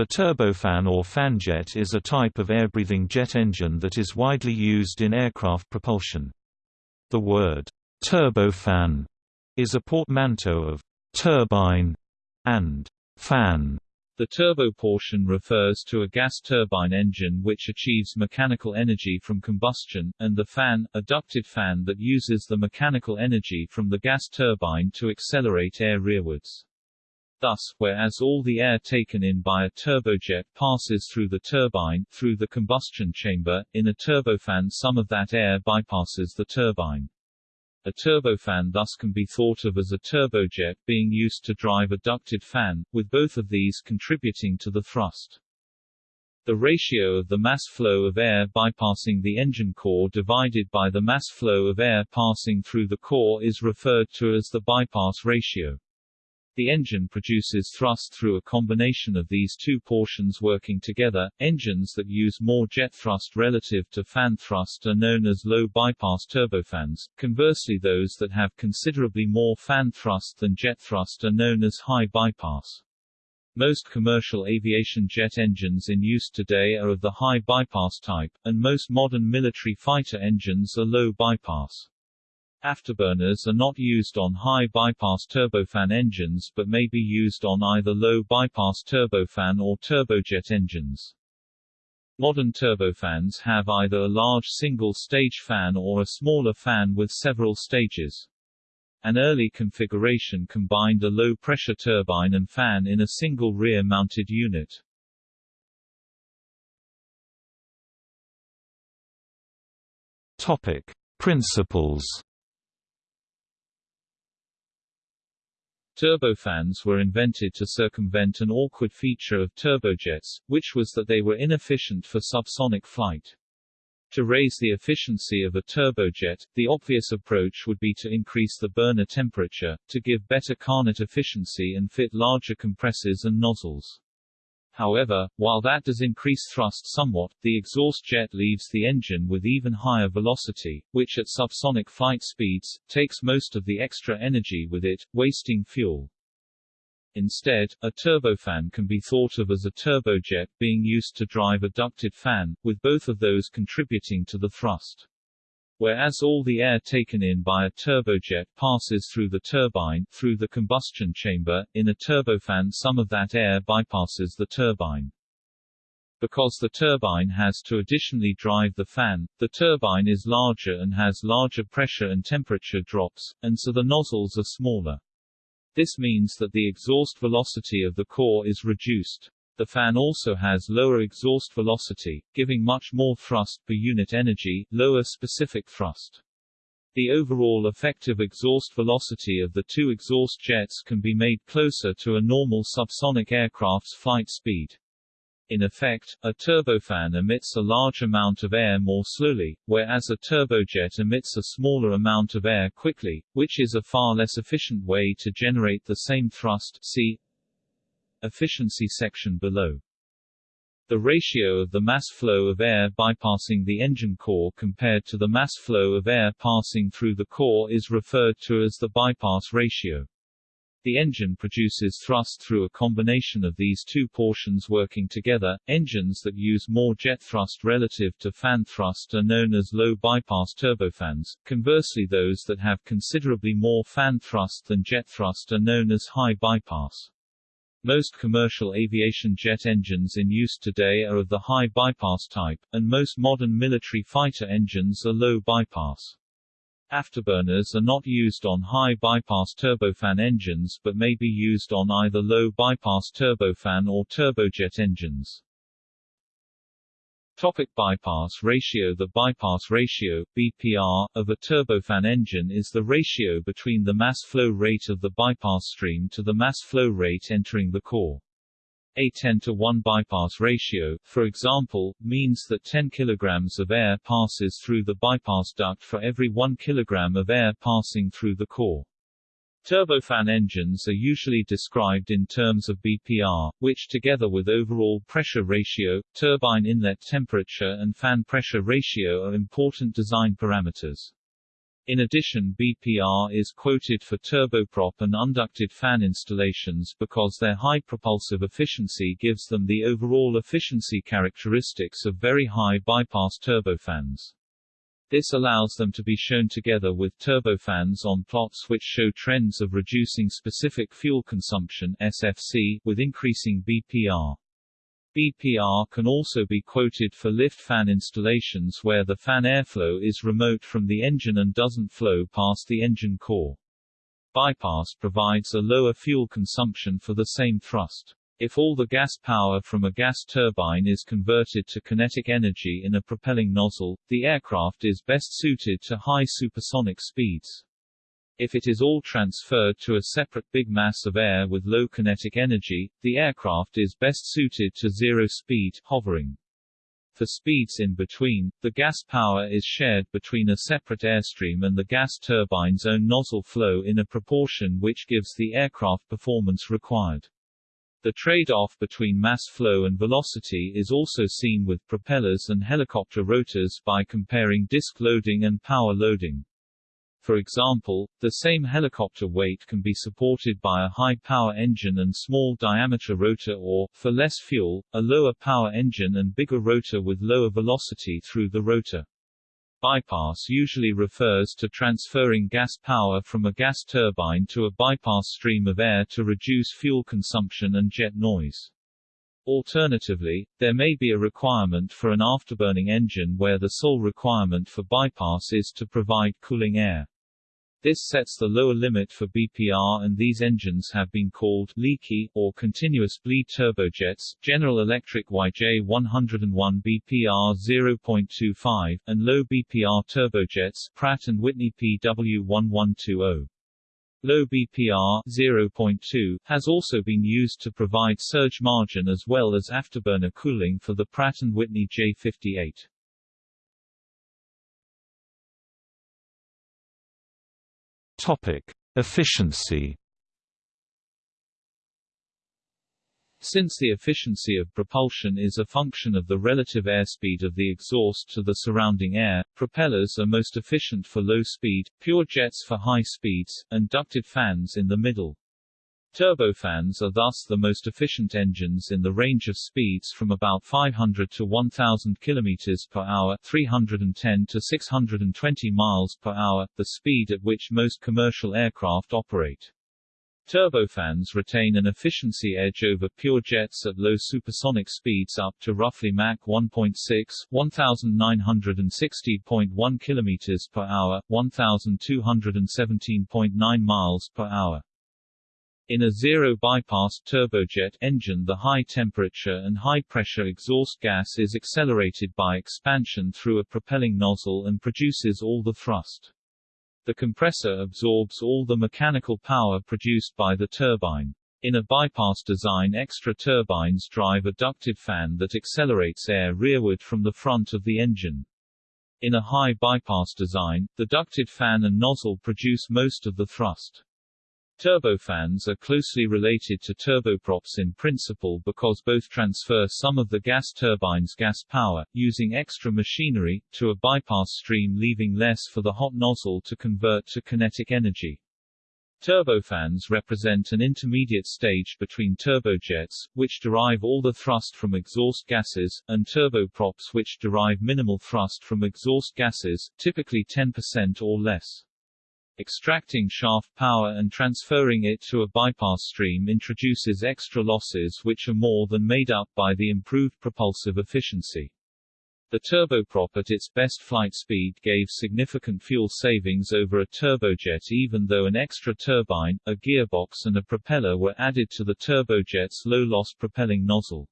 The turbofan or fanjet is a type of air-breathing jet engine that is widely used in aircraft propulsion. The word turbofan is a portmanteau of turbine and fan. The turbo portion refers to a gas turbine engine which achieves mechanical energy from combustion, and the fan, a ducted fan that uses the mechanical energy from the gas turbine to accelerate air rearwards. Thus, whereas all the air taken in by a turbojet passes through the turbine, through the combustion chamber, in a turbofan some of that air bypasses the turbine. A turbofan thus can be thought of as a turbojet being used to drive a ducted fan, with both of these contributing to the thrust. The ratio of the mass flow of air bypassing the engine core divided by the mass flow of air passing through the core is referred to as the bypass ratio. The engine produces thrust through a combination of these two portions working together. Engines that use more jet thrust relative to fan thrust are known as low bypass turbofans. Conversely, those that have considerably more fan thrust than jet thrust are known as high bypass. Most commercial aviation jet engines in use today are of the high bypass type, and most modern military fighter engines are low bypass. Afterburners are not used on high bypass turbofan engines but may be used on either low bypass turbofan or turbojet engines. Modern turbofans have either a large single-stage fan or a smaller fan with several stages. An early configuration combined a low-pressure turbine and fan in a single rear-mounted unit. Topic: Principles Turbofans were invented to circumvent an awkward feature of turbojets, which was that they were inefficient for subsonic flight. To raise the efficiency of a turbojet, the obvious approach would be to increase the burner temperature, to give better Carnot efficiency and fit larger compressors and nozzles. However, while that does increase thrust somewhat, the exhaust jet leaves the engine with even higher velocity, which at subsonic flight speeds, takes most of the extra energy with it, wasting fuel. Instead, a turbofan can be thought of as a turbojet being used to drive a ducted fan, with both of those contributing to the thrust. Whereas all the air taken in by a turbojet passes through the turbine, through the combustion chamber, in a turbofan some of that air bypasses the turbine. Because the turbine has to additionally drive the fan, the turbine is larger and has larger pressure and temperature drops, and so the nozzles are smaller. This means that the exhaust velocity of the core is reduced. The fan also has lower exhaust velocity, giving much more thrust per unit energy, lower specific thrust. The overall effective exhaust velocity of the two exhaust jets can be made closer to a normal subsonic aircraft's flight speed. In effect, a turbofan emits a large amount of air more slowly, whereas a turbojet emits a smaller amount of air quickly, which is a far less efficient way to generate the same thrust see Efficiency section below. The ratio of the mass flow of air bypassing the engine core compared to the mass flow of air passing through the core is referred to as the bypass ratio. The engine produces thrust through a combination of these two portions working together. Engines that use more jet thrust relative to fan thrust are known as low bypass turbofans. Conversely, those that have considerably more fan thrust than jet thrust are known as high bypass. Most commercial aviation jet engines in use today are of the high bypass type, and most modern military fighter engines are low bypass. Afterburners are not used on high bypass turbofan engines but may be used on either low bypass turbofan or turbojet engines. Topic bypass ratio The bypass ratio BPR, of a turbofan engine is the ratio between the mass flow rate of the bypass stream to the mass flow rate entering the core. A 10 to 1 bypass ratio, for example, means that 10 kg of air passes through the bypass duct for every 1 kg of air passing through the core. Turbofan engines are usually described in terms of BPR, which together with overall pressure ratio, turbine inlet temperature and fan pressure ratio are important design parameters. In addition BPR is quoted for turboprop and unducted fan installations because their high propulsive efficiency gives them the overall efficiency characteristics of very high bypass turbofans. This allows them to be shown together with turbofans on plots which show trends of reducing specific fuel consumption SFC with increasing BPR. BPR can also be quoted for lift fan installations where the fan airflow is remote from the engine and doesn't flow past the engine core. Bypass provides a lower fuel consumption for the same thrust. If all the gas power from a gas turbine is converted to kinetic energy in a propelling nozzle, the aircraft is best suited to high supersonic speeds. If it is all transferred to a separate big mass of air with low kinetic energy, the aircraft is best suited to zero-speed hovering. For speeds in between, the gas power is shared between a separate airstream and the gas turbine's own nozzle flow in a proportion which gives the aircraft performance required. The trade-off between mass flow and velocity is also seen with propellers and helicopter rotors by comparing disk loading and power loading. For example, the same helicopter weight can be supported by a high-power engine and small-diameter rotor or, for less fuel, a lower-power engine and bigger rotor with lower velocity through the rotor. Bypass usually refers to transferring gas power from a gas turbine to a bypass stream of air to reduce fuel consumption and jet noise. Alternatively, there may be a requirement for an afterburning engine where the sole requirement for bypass is to provide cooling air. This sets the lower limit for BPR and these engines have been called leaky, or continuous bleed turbojets, General Electric YJ101 BPR 0.25, and low BPR turbojets, Pratt & Whitney PW1120. Low BPR 0.2 has also been used to provide surge margin as well as afterburner cooling for the Pratt & Whitney J58. Topic: Efficiency. Since the efficiency of propulsion is a function of the relative airspeed of the exhaust to the surrounding air, propellers are most efficient for low speed, pure jets for high speeds, and ducted fans in the middle. Turbofans are thus the most efficient engines in the range of speeds from about 500 to 1000 km per hour, 310 to 620 miles per hour, the speed at which most commercial aircraft operate. Turbofans retain an efficiency edge over pure jets at low supersonic speeds up to roughly Mach 1.6, 1960.1 km per hour, 1217.9 miles per hour. In a zero-bypass turbojet engine the high-temperature and high-pressure exhaust gas is accelerated by expansion through a propelling nozzle and produces all the thrust. The compressor absorbs all the mechanical power produced by the turbine. In a bypass design extra turbines drive a ducted fan that accelerates air rearward from the front of the engine. In a high bypass design, the ducted fan and nozzle produce most of the thrust. Turbofans are closely related to turboprops in principle because both transfer some of the gas turbine's gas power, using extra machinery, to a bypass stream leaving less for the hot nozzle to convert to kinetic energy. Turbofans represent an intermediate stage between turbojets, which derive all the thrust from exhaust gases, and turboprops which derive minimal thrust from exhaust gases, typically 10% or less. Extracting shaft power and transferring it to a bypass stream introduces extra losses which are more than made up by the improved propulsive efficiency. The turboprop at its best flight speed gave significant fuel savings over a turbojet even though an extra turbine, a gearbox and a propeller were added to the turbojet's low-loss propelling nozzle.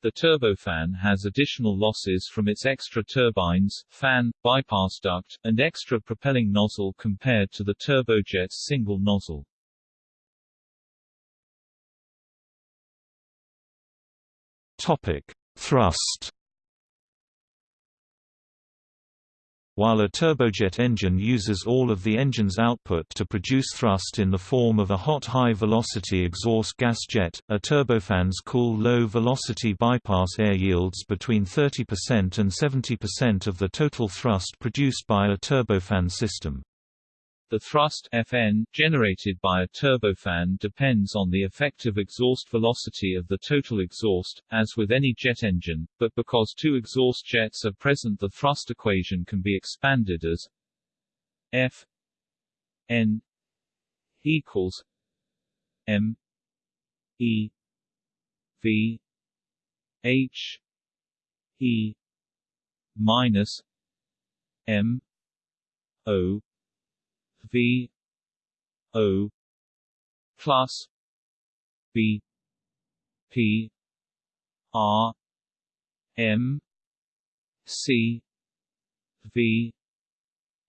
The turbofan has additional losses from its extra turbines, fan, bypass duct, and extra propelling nozzle compared to the turbojet's single nozzle. Topic: Thrust While a turbojet engine uses all of the engine's output to produce thrust in the form of a hot high-velocity exhaust gas jet, a turbofan's cool low-velocity bypass air yields between 30% and 70% of the total thrust produced by a turbofan system. The thrust Fn generated by a turbofan depends on the effective exhaust velocity of the total exhaust, as with any jet engine, but because two exhaust jets are present the thrust equation can be expanded as F n equals m e v h e minus m o V O plus B P R M C V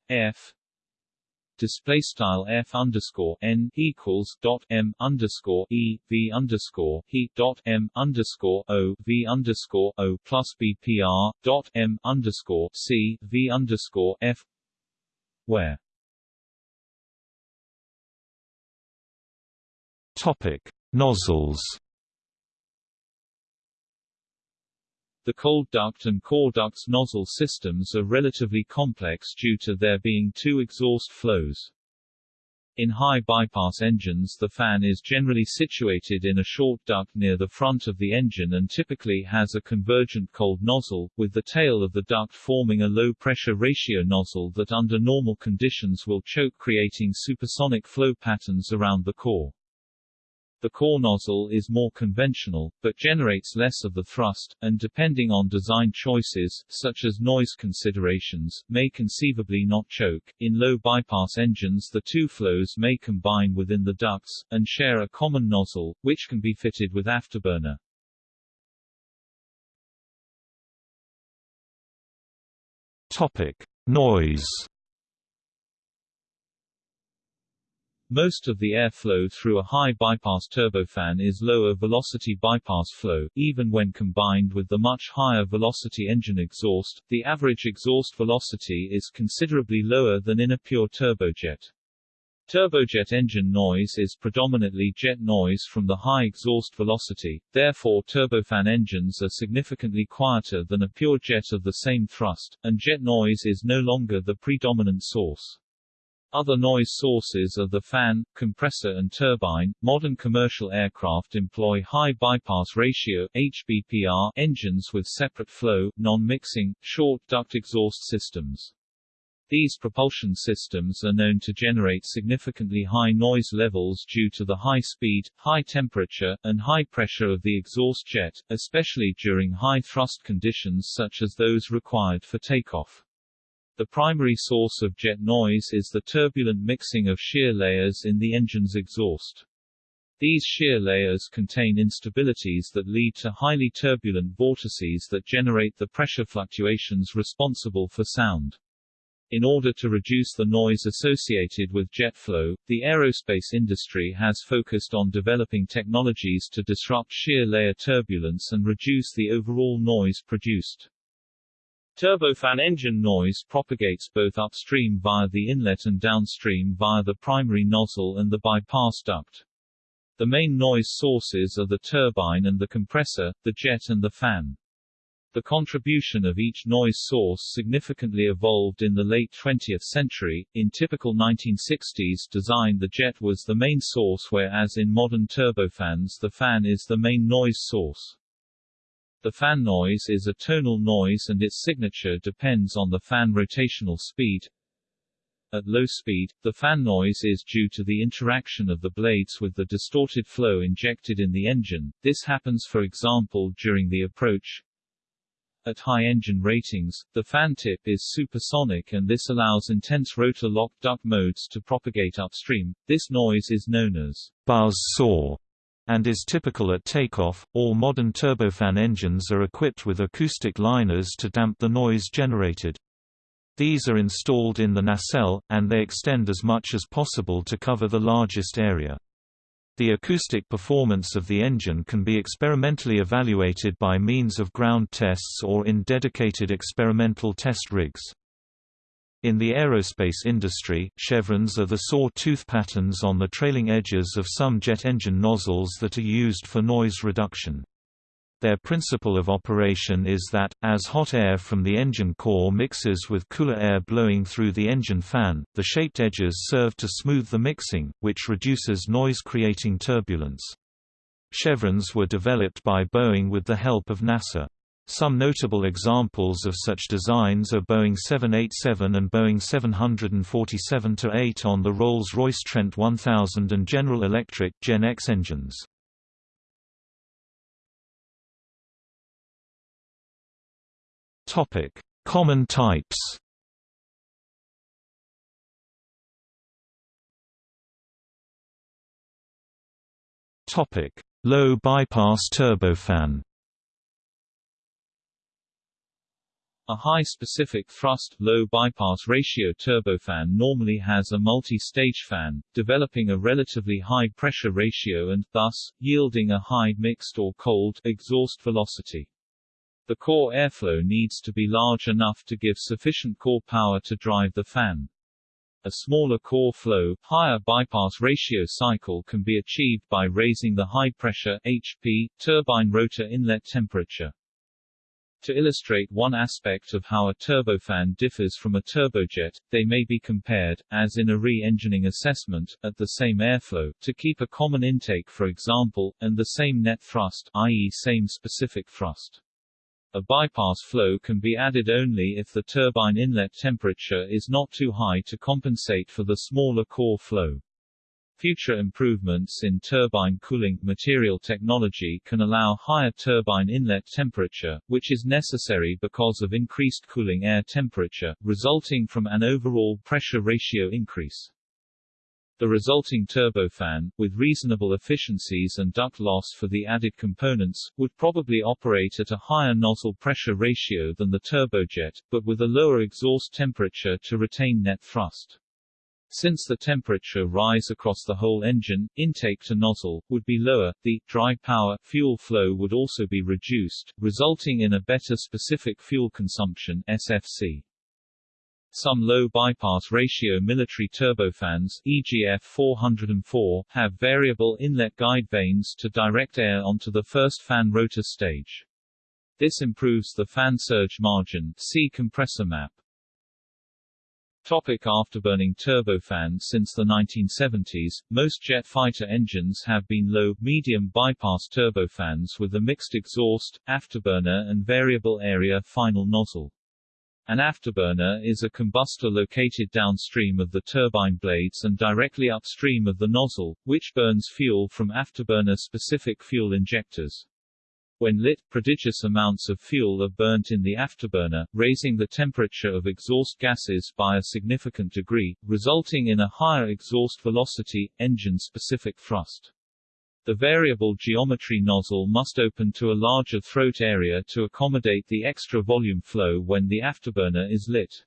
F display style f underscore n equals dot m underscore e v underscore he dot m underscore o v underscore o plus bpr dot m underscore c v underscore f where Topic: Nozzles. The cold duct and core ducts nozzle systems are relatively complex due to there being two exhaust flows. In high bypass engines the fan is generally situated in a short duct near the front of the engine and typically has a convergent cold nozzle, with the tail of the duct forming a low-pressure ratio nozzle that under normal conditions will choke creating supersonic flow patterns around the core. The core nozzle is more conventional, but generates less of the thrust, and depending on design choices, such as noise considerations, may conceivably not choke. In low bypass engines the two flows may combine within the ducts, and share a common nozzle, which can be fitted with afterburner. Topic: Noise. Most of the airflow through a high bypass turbofan is lower velocity bypass flow, even when combined with the much higher velocity engine exhaust, the average exhaust velocity is considerably lower than in a pure turbojet. Turbojet engine noise is predominantly jet noise from the high exhaust velocity, therefore turbofan engines are significantly quieter than a pure jet of the same thrust, and jet noise is no longer the predominant source. Other noise sources are the fan, compressor and turbine. Modern commercial aircraft employ high bypass ratio HBPR engines with separate flow, non-mixing, short duct exhaust systems. These propulsion systems are known to generate significantly high noise levels due to the high speed, high temperature, and high pressure of the exhaust jet, especially during high thrust conditions such as those required for takeoff. The primary source of jet noise is the turbulent mixing of shear layers in the engine's exhaust. These shear layers contain instabilities that lead to highly turbulent vortices that generate the pressure fluctuations responsible for sound. In order to reduce the noise associated with jet flow, the aerospace industry has focused on developing technologies to disrupt shear layer turbulence and reduce the overall noise produced. Turbofan engine noise propagates both upstream via the inlet and downstream via the primary nozzle and the bypass duct. The main noise sources are the turbine and the compressor, the jet and the fan. The contribution of each noise source significantly evolved in the late 20th century. In typical 1960s design the jet was the main source whereas in modern turbofans the fan is the main noise source. The fan noise is a tonal noise and its signature depends on the fan rotational speed. At low speed, the fan noise is due to the interaction of the blades with the distorted flow injected in the engine. This happens for example during the approach. At high engine ratings, the fan tip is supersonic and this allows intense rotor lock duct modes to propagate upstream. This noise is known as buzz saw and is typical at takeoff. All modern turbofan engines are equipped with acoustic liners to damp the noise generated. These are installed in the nacelle, and they extend as much as possible to cover the largest area. The acoustic performance of the engine can be experimentally evaluated by means of ground tests or in dedicated experimental test rigs. In the aerospace industry, chevrons are the saw-tooth patterns on the trailing edges of some jet engine nozzles that are used for noise reduction. Their principle of operation is that, as hot air from the engine core mixes with cooler air blowing through the engine fan, the shaped edges serve to smooth the mixing, which reduces noise creating turbulence. Chevrons were developed by Boeing with the help of NASA. Some notable examples of such designs are Boeing 787 and Boeing 747-8 on the Rolls-Royce Trent 1000 and General Electric GEnx engines. Topic: Common types. Topic: Low bypass turbofan. A high specific thrust, low bypass ratio turbofan normally has a multi-stage fan, developing a relatively high pressure ratio and, thus, yielding a high mixed or cold exhaust velocity. The core airflow needs to be large enough to give sufficient core power to drive the fan. A smaller core flow, higher bypass ratio cycle can be achieved by raising the high pressure HP turbine rotor inlet temperature. To illustrate one aspect of how a turbofan differs from a turbojet, they may be compared, as in a re-engining assessment, at the same airflow, to keep a common intake for example, and the same net thrust i.e. same specific thrust. A bypass flow can be added only if the turbine inlet temperature is not too high to compensate for the smaller core flow. Future improvements in turbine cooling material technology can allow higher turbine inlet temperature, which is necessary because of increased cooling air temperature, resulting from an overall pressure ratio increase. The resulting turbofan, with reasonable efficiencies and duct loss for the added components, would probably operate at a higher nozzle pressure ratio than the turbojet, but with a lower exhaust temperature to retain net thrust. Since the temperature rise across the whole engine, intake to nozzle, would be lower, the dry power fuel flow would also be reduced, resulting in a better specific fuel consumption SFC. Some low bypass ratio military turbofans EGF 404 have variable inlet guide vanes to direct air onto the first fan rotor stage. This improves the fan surge margin see compressor map. Topic afterburning turbofan Since the 1970s, most jet fighter engines have been low-medium bypass turbofans with a mixed exhaust, afterburner and variable area final nozzle. An afterburner is a combustor located downstream of the turbine blades and directly upstream of the nozzle, which burns fuel from afterburner-specific fuel injectors. When lit, prodigious amounts of fuel are burnt in the afterburner, raising the temperature of exhaust gases by a significant degree, resulting in a higher exhaust velocity, engine-specific thrust. The variable geometry nozzle must open to a larger throat area to accommodate the extra volume flow when the afterburner is lit.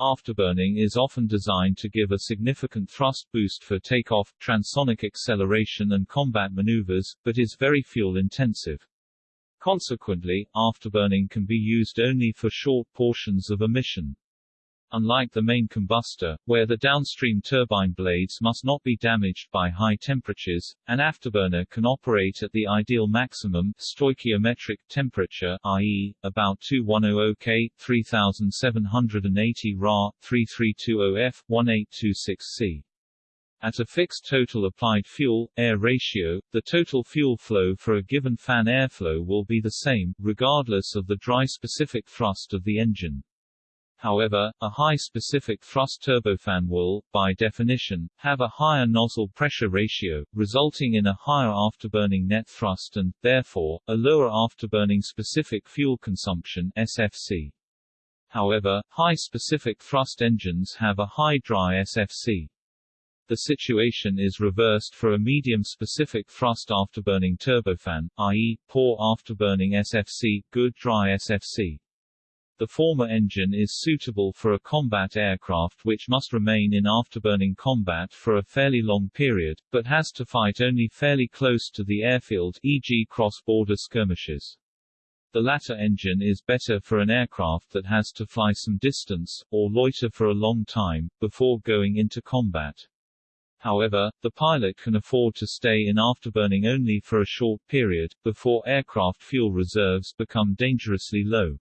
Afterburning is often designed to give a significant thrust boost for takeoff, transonic acceleration and combat maneuvers, but is very fuel-intensive. Consequently, afterburning can be used only for short portions of a mission. Unlike the main combustor, where the downstream turbine blades must not be damaged by high temperatures, an afterburner can operate at the ideal maximum stoichiometric temperature i.e., about 2100 K, 3780 Ra, 3320 F, 1826 C. At a fixed total applied fuel-air ratio, the total fuel flow for a given fan airflow will be the same, regardless of the dry specific thrust of the engine. However, a high specific thrust turbofan will, by definition, have a higher nozzle pressure ratio, resulting in a higher afterburning net thrust and, therefore, a lower afterburning specific fuel consumption SFC. However, high specific thrust engines have a high dry SFC. The situation is reversed for a medium specific thrust afterburning turbofan, i.e., poor afterburning SFC, good dry SFC. The former engine is suitable for a combat aircraft which must remain in afterburning combat for a fairly long period, but has to fight only fairly close to the airfield e.g. cross-border skirmishes. The latter engine is better for an aircraft that has to fly some distance, or loiter for a long time, before going into combat. However, the pilot can afford to stay in afterburning only for a short period, before aircraft fuel reserves become dangerously low.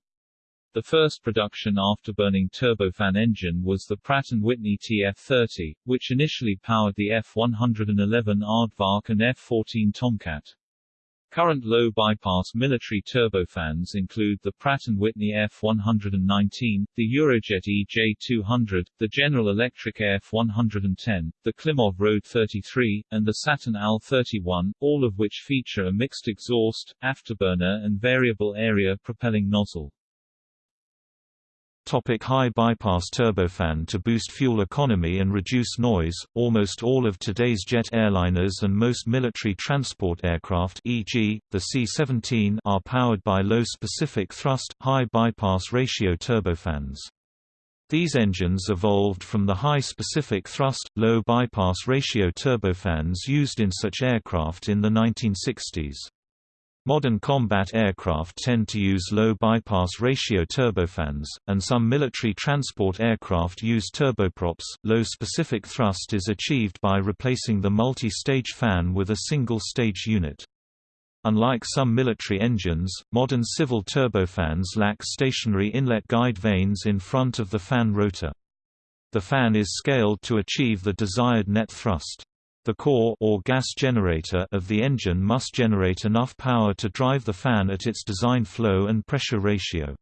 The first production afterburning turbofan engine was the Pratt & Whitney TF-30, which initially powered the F-111 Aardvark and F-14 Tomcat. Current low-bypass military turbofans include the Pratt & Whitney F119, the Eurojet EJ200, the General Electric F110, the Klimov RD-33, and the Saturn AL31, all of which feature a mixed exhaust, afterburner and variable area propelling nozzle. Topic high bypass turbofan To boost fuel economy and reduce noise, almost all of today's jet airliners and most military transport aircraft e.g., the C-17 are powered by low specific thrust, high bypass ratio turbofans. These engines evolved from the high specific thrust, low bypass ratio turbofans used in such aircraft in the 1960s. Modern combat aircraft tend to use low bypass ratio turbofans, and some military transport aircraft use turboprops. Low specific thrust is achieved by replacing the multi-stage fan with a single-stage unit. Unlike some military engines, modern civil turbofans lack stationary inlet guide vanes in front of the fan rotor. The fan is scaled to achieve the desired net thrust. The core or gas generator of the engine must generate enough power to drive the fan at its design flow and pressure ratio.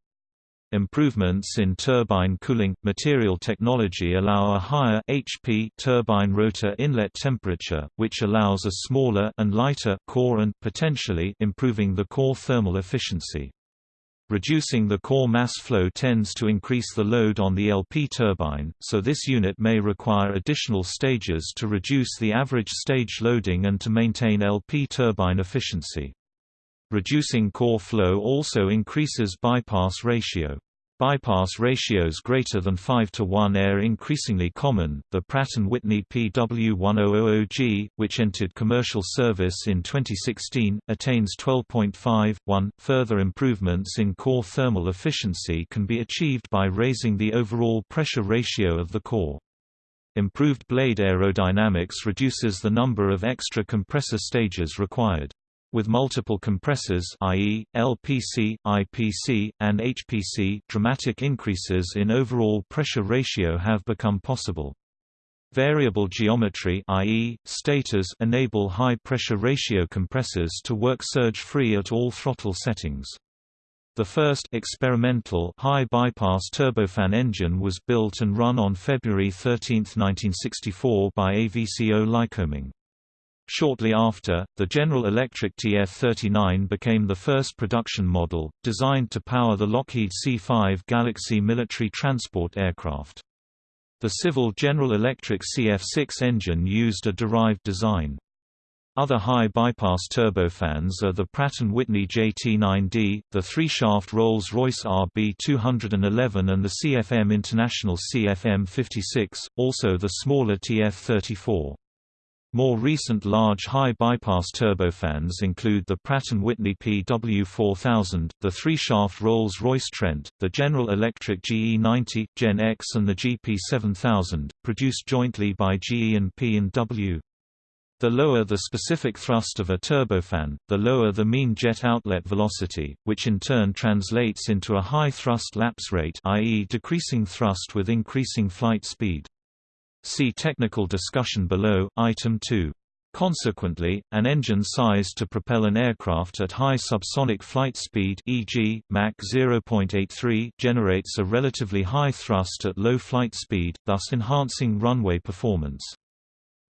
Improvements in turbine cooling material technology allow a higher HP turbine rotor inlet temperature, which allows a smaller and lighter core and potentially improving the core thermal efficiency. Reducing the core mass flow tends to increase the load on the LP turbine, so this unit may require additional stages to reduce the average stage loading and to maintain LP turbine efficiency. Reducing core flow also increases bypass ratio. Bypass ratios greater than 5 to 1 are increasingly common. The Pratt & Whitney PW1000G, which entered commercial service in 2016, attains 12.5.1. Further improvements in core thermal efficiency can be achieved by raising the overall pressure ratio of the core. Improved blade aerodynamics reduces the number of extra compressor stages required. With multiple compressors i.e., LPC, IPC, and HPC dramatic increases in overall pressure ratio have become possible. Variable geometry i.e., stators enable high pressure ratio compressors to work surge-free at all throttle settings. The first experimental high bypass turbofan engine was built and run on February 13, 1964 by AVCO Lycoming. Shortly after, the General Electric TF-39 became the first production model, designed to power the Lockheed C-5 Galaxy military transport aircraft. The civil General Electric CF-6 engine used a derived design. Other high-bypass turbofans are the Pratt & Whitney JT9D, the three-shaft Rolls-Royce RB211 and the CFM International CFM56, also the smaller TF-34. More recent large high-bypass turbofans include the Pratt & Whitney PW4000, the three-shaft Rolls-Royce Trent, the General Electric GE90, GEnx and the GP7000, produced jointly by GE and P&W. The lower the specific thrust of a turbofan, the lower the mean jet outlet velocity, which in turn translates into a high thrust lapse rate i.e. decreasing thrust with increasing flight speed. See technical discussion below, item 2. Consequently, an engine sized to propel an aircraft at high subsonic flight speed e.g., Mach 0.83 generates a relatively high thrust at low flight speed, thus enhancing runway performance.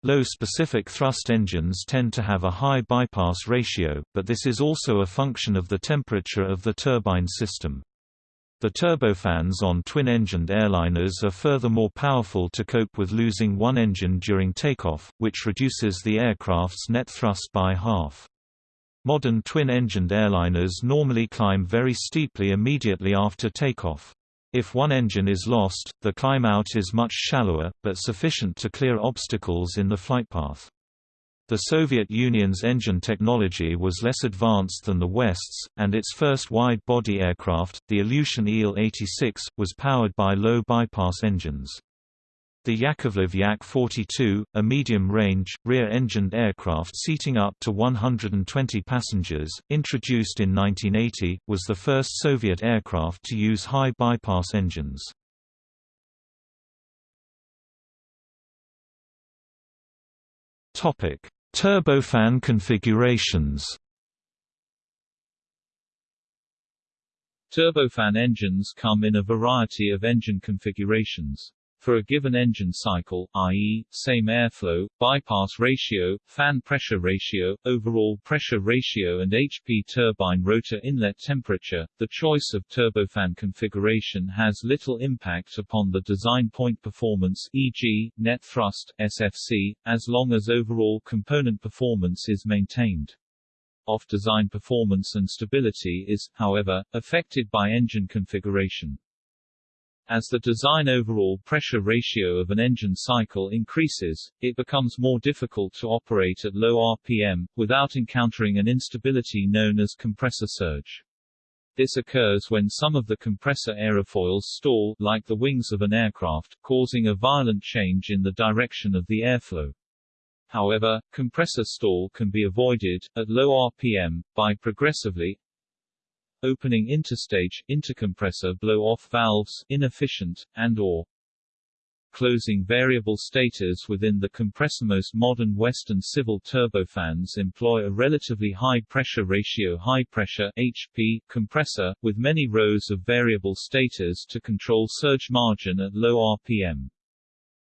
Low specific thrust engines tend to have a high bypass ratio, but this is also a function of the temperature of the turbine system. The turbofans on twin-engined airliners are furthermore powerful to cope with losing one engine during takeoff, which reduces the aircraft's net thrust by half. Modern twin-engined airliners normally climb very steeply immediately after takeoff. If one engine is lost, the climb out is much shallower, but sufficient to clear obstacles in the flight path. The Soviet Union's engine technology was less advanced than the West's, and its first wide-body aircraft, the Ilyushin Il-86, was powered by low-bypass engines. The Yakovlev Yak-42, a medium-range, rear-engined aircraft seating up to 120 passengers, introduced in 1980, was the first Soviet aircraft to use high-bypass engines. Turbofan configurations Turbofan engines come in a variety of engine configurations. For a given engine cycle, i.e., same airflow, bypass ratio, fan pressure ratio, overall pressure ratio and HP turbine rotor inlet temperature, the choice of turbofan configuration has little impact upon the design point performance e.g., net thrust SFC, as long as overall component performance is maintained. Off-design performance and stability is, however, affected by engine configuration. As the design overall pressure ratio of an engine cycle increases, it becomes more difficult to operate at low RPM, without encountering an instability known as compressor surge. This occurs when some of the compressor aerofoils stall, like the wings of an aircraft, causing a violent change in the direction of the airflow. However, compressor stall can be avoided, at low RPM, by progressively, opening interstage, intercompressor blow-off valves inefficient, and or closing variable stators within the compressor. Most modern Western civil turbofans employ a relatively high pressure ratio high pressure HP compressor, with many rows of variable stators to control surge margin at low RPM.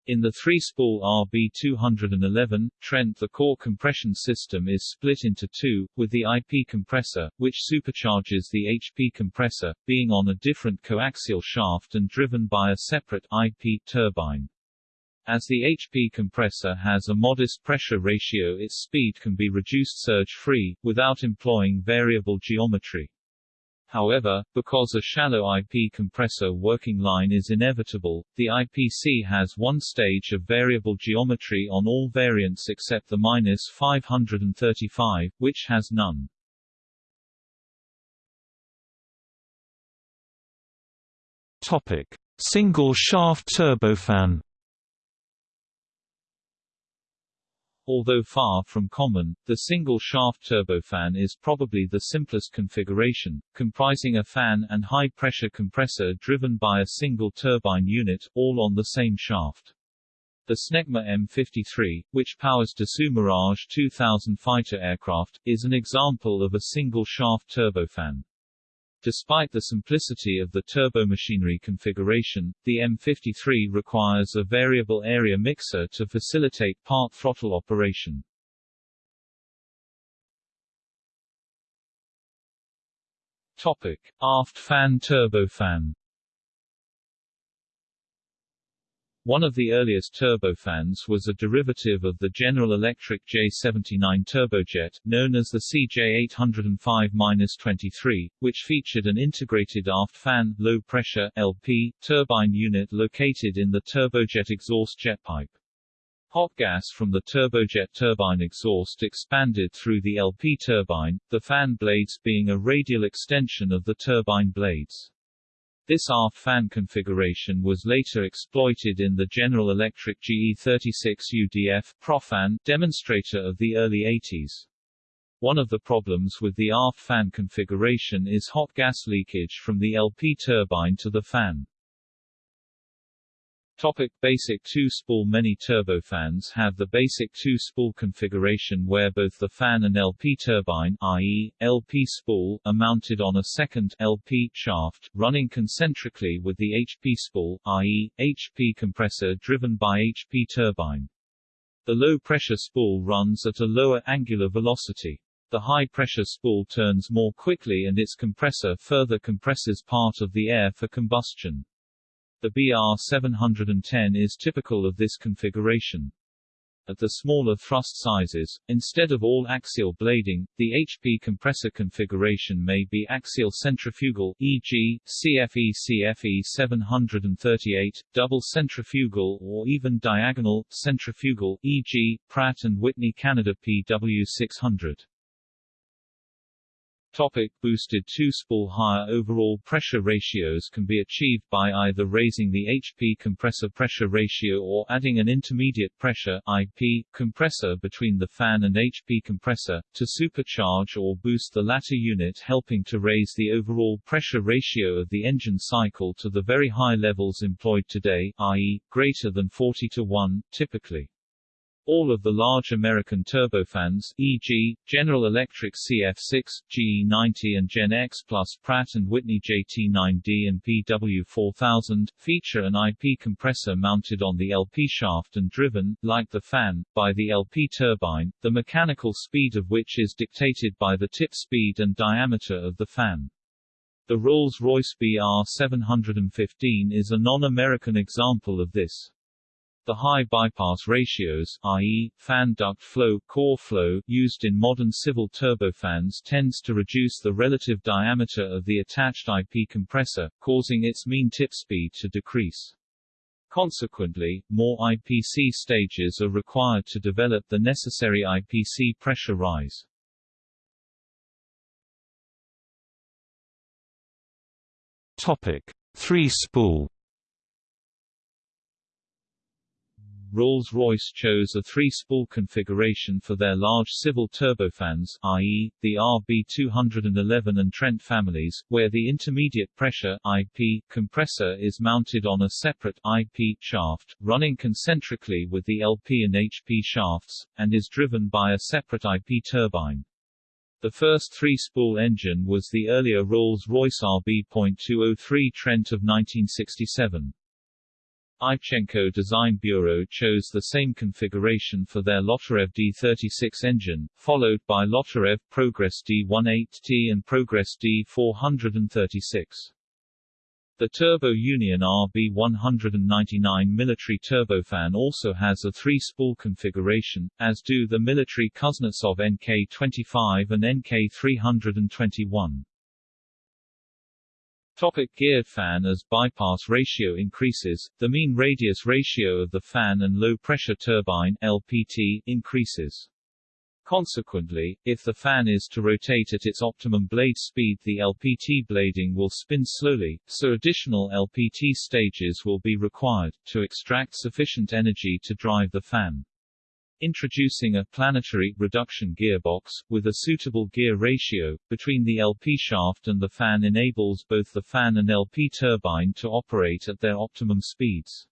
In the three-spool RB211, Trent the core compression system is split into two, with the IP compressor, which supercharges the HP compressor, being on a different coaxial shaft and driven by a separate IP turbine. As the HP compressor has a modest pressure ratio its speed can be reduced surge-free, without employing variable geometry. However, because a shallow IP compressor working line is inevitable, the IPC has one stage of variable geometry on all variants except the minus 535, which has none. Topic: Single shaft turbofan. Although far from common, the single-shaft turbofan is probably the simplest configuration, comprising a fan and high-pressure compressor driven by a single turbine unit, all on the same shaft. The Snecma M53, which powers Dassault Mirage 2000 fighter aircraft, is an example of a single-shaft turbofan. Despite the simplicity of the turbomachinery configuration, the M53 requires a variable area mixer to facilitate part throttle operation. Topic: Aft fan turbofan One of the earliest turbofans was a derivative of the General Electric J79 turbojet, known as the CJ805-23, which featured an integrated aft fan low-pressure LP, turbine unit located in the turbojet exhaust jet pipe. Hot gas from the turbojet turbine exhaust expanded through the LP turbine, the fan blades being a radial extension of the turbine blades. This aft fan configuration was later exploited in the General Electric GE36 UDF Propfan demonstrator of the early 80s. One of the problems with the aft fan configuration is hot gas leakage from the LP turbine to the fan. Topic basic two-spool Many turbofans have the basic two-spool configuration where both the fan and LP turbine i.e., LP spool are mounted on a second LP shaft, running concentrically with the HP spool i.e., HP compressor driven by HP turbine. The low-pressure spool runs at a lower angular velocity. The high-pressure spool turns more quickly and its compressor further compresses part of the air for combustion. The BR710 is typical of this configuration. At the smaller thrust sizes, instead of all axial blading, the HP compressor configuration may be axial centrifugal e.g., CFE CFE 738, double centrifugal or even diagonal, centrifugal e.g., Pratt & Whitney Canada PW600. Topic boosted two-spool Higher overall pressure ratios can be achieved by either raising the HP compressor pressure ratio or adding an intermediate pressure IP compressor between the fan and HP compressor, to supercharge or boost the latter unit helping to raise the overall pressure ratio of the engine cycle to the very high levels employed today, i.e., greater than 40 to 1, typically. All of the large American turbofans, e.g., General Electric CF6, GE90 and GEnx plus Pratt & Whitney JT9D and PW4000, feature an IP compressor mounted on the LP shaft and driven, like the fan, by the LP turbine, the mechanical speed of which is dictated by the tip speed and diameter of the fan. The Rolls-Royce BR715 is a non-American example of this. The high bypass ratios i.e., fan duct flow, core flow used in modern civil turbofans tends to reduce the relative diameter of the attached IP compressor, causing its mean tip speed to decrease. Consequently, more IPC stages are required to develop the necessary IPC pressure rise. Topic: Three-spool Rolls-Royce chose a three-spool configuration for their large civil turbofans, i.e., the RB211 and Trent families, where the intermediate pressure IP compressor is mounted on a separate IP shaft, running concentrically with the LP and HP shafts, and is driven by a separate IP turbine. The first three-spool engine was the earlier Rolls-Royce RB.203 Trent of 1967. Ivchenko Design Bureau chose the same configuration for their Lotarev D36 engine, followed by Lotarev Progress D18T and Progress D436. The Turbo Union RB199 military turbofan also has a three-spool configuration, as do the military Kuznetsov NK25 and NK321. Topic geared fan As bypass ratio increases, the mean radius ratio of the fan and low-pressure turbine LPT increases. Consequently, if the fan is to rotate at its optimum blade speed the LPT blading will spin slowly, so additional LPT stages will be required, to extract sufficient energy to drive the fan. Introducing a planetary reduction gearbox, with a suitable gear ratio, between the LP shaft and the fan enables both the fan and LP turbine to operate at their optimum speeds.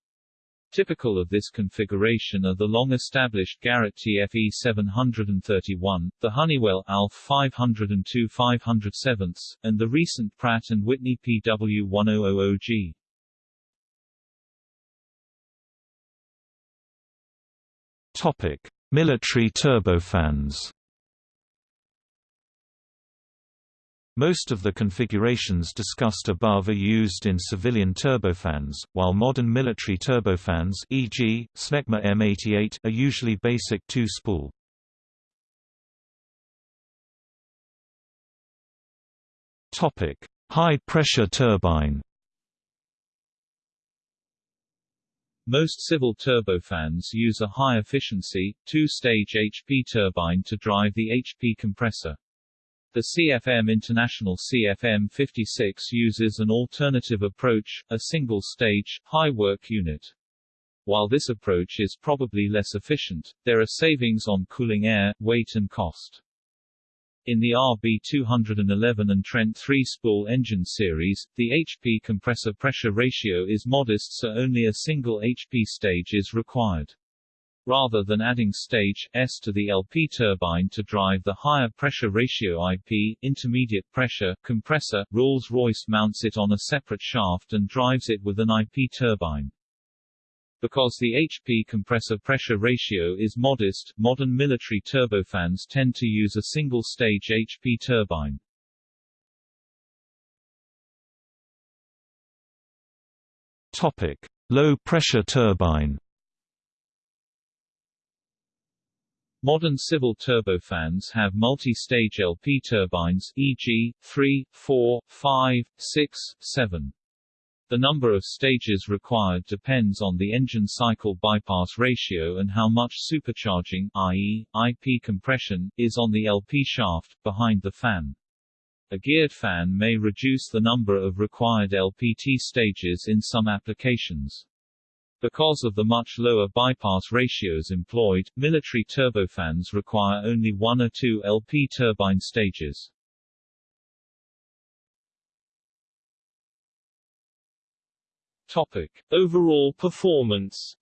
Typical of this configuration are the long-established Garrett TFE 731, the Honeywell ALF 502 507, and the recent Pratt & Whitney PW1000G. Topic: Military turbofans. Most of the configurations discussed above are used in civilian turbofans, while modern military turbofans e.g., Snecma M88 are usually basic two-spool. Topic: High-pressure turbine Most civil turbofans use a high-efficiency, two-stage HP turbine to drive the HP compressor. The CFM International CFM56 uses an alternative approach, a single-stage, high-work unit. While this approach is probably less efficient, there are savings on cooling air, weight and cost. In the RB211 and Trent 3-spool engine series, the HP compressor pressure ratio is modest so only a single HP stage is required. Rather than adding stage S to the LP turbine to drive the higher pressure ratio IP intermediate pressure compressor, Rolls-Royce mounts it on a separate shaft and drives it with an IP turbine. Because the HP compressor pressure ratio is modest, modern military turbofans tend to use a single-stage HP turbine. Topic: Low-pressure turbine. Modern civil turbofans have multi-stage LP turbines e.g., 3, 4, 5, 6, 7. The number of stages required depends on the engine cycle bypass ratio and how much supercharging i.e., IP compression, is on the LP shaft, behind the fan. A geared fan may reduce the number of required LPT stages in some applications. Because of the much lower bypass ratios employed, military turbofans require only one or two LP turbine stages. Topic: Overall performance.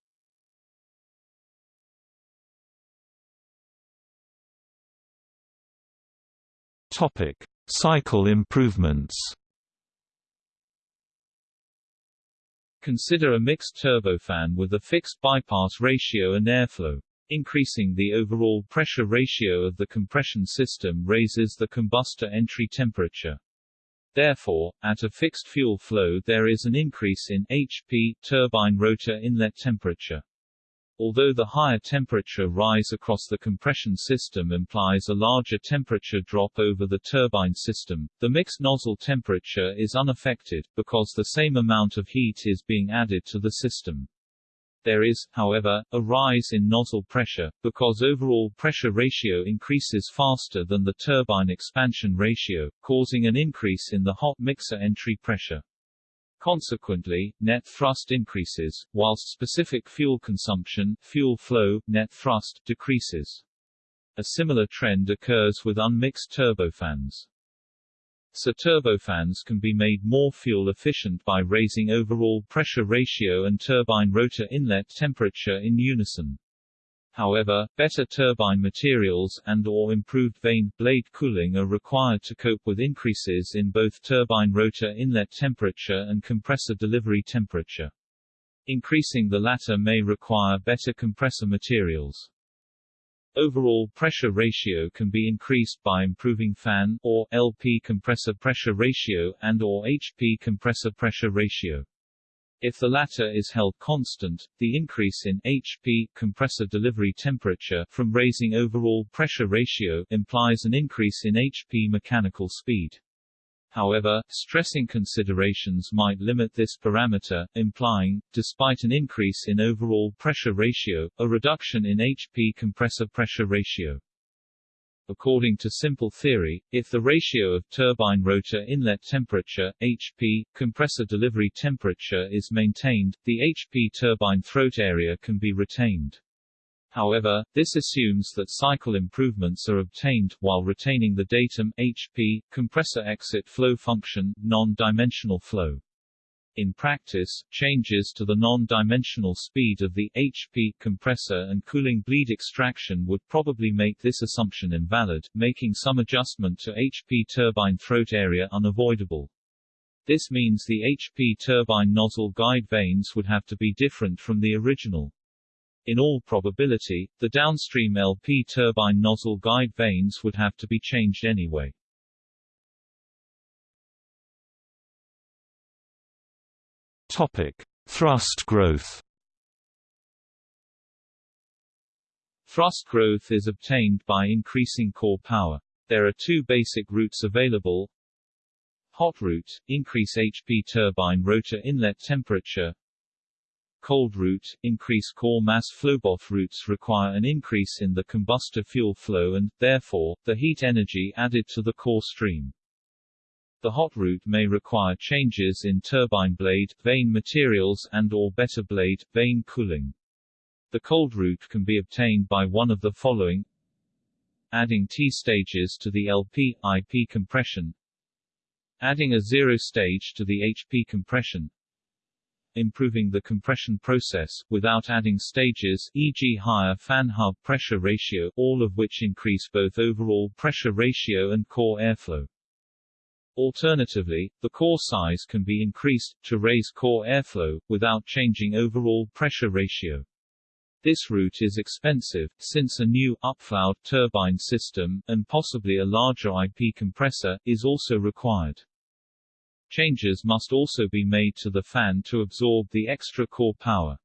Topic: Cycle improvements. Consider a mixed turbofan with a fixed bypass ratio and airflow. Increasing the overall pressure ratio of the compression system raises the combustor entry temperature. Therefore, at a fixed fuel flow there is an increase in HP turbine rotor inlet temperature. Although the higher temperature rise across the compression system implies a larger temperature drop over the turbine system, the mixed nozzle temperature is unaffected, because the same amount of heat is being added to the system. There is, however, a rise in nozzle pressure, because overall pressure ratio increases faster than the turbine expansion ratio, causing an increase in the hot mixer entry pressure. Consequently, net thrust increases, whilst specific fuel consumption fuel flow, net thrust decreases. A similar trend occurs with unmixed turbofans. So turbofans can be made more fuel efficient by raising overall pressure ratio and turbine rotor inlet temperature in unison. However, better turbine materials and or improved vane blade cooling are required to cope with increases in both turbine rotor inlet temperature and compressor delivery temperature. Increasing the latter may require better compressor materials. Overall pressure ratio can be increased by improving fan or LP compressor pressure ratio and or HP compressor pressure ratio. If the latter is held constant, the increase in HP compressor delivery temperature from raising overall pressure ratio implies an increase in HP mechanical speed. However, stressing considerations might limit this parameter, implying, despite an increase in overall pressure ratio, a reduction in HP compressor pressure ratio. According to simple theory, if the ratio of turbine rotor inlet temperature, HP, compressor delivery temperature is maintained, the HP turbine throat area can be retained. However, this assumes that cycle improvements are obtained, while retaining the datum HP, compressor exit flow function, non-dimensional flow. In practice, changes to the non-dimensional speed of the HP compressor and cooling bleed extraction would probably make this assumption invalid, making some adjustment to HP turbine throat area unavoidable. This means the HP turbine nozzle guide vanes would have to be different from the original. In all probability, the downstream LP turbine nozzle guide vanes would have to be changed anyway. Topic: Thrust growth. Thrust growth is obtained by increasing core power. There are two basic routes available. Hot route, increase HP turbine rotor inlet temperature, cold route, increase core mass flow. Both routes require an increase in the combustor fuel flow and, therefore, the heat energy added to the core stream. The hot route may require changes in turbine blade, vane materials and or better blade, vane cooling. The cold route can be obtained by one of the following adding T stages to the LP, IP compression adding a zero stage to the HP compression improving the compression process, without adding stages e.g. higher fan hub pressure ratio, all of which increase both overall pressure ratio and core airflow. Alternatively, the core size can be increased, to raise core airflow, without changing overall pressure ratio. This route is expensive, since a new, upflow turbine system, and possibly a larger IP compressor, is also required. Changes must also be made to the fan to absorb the extra core power.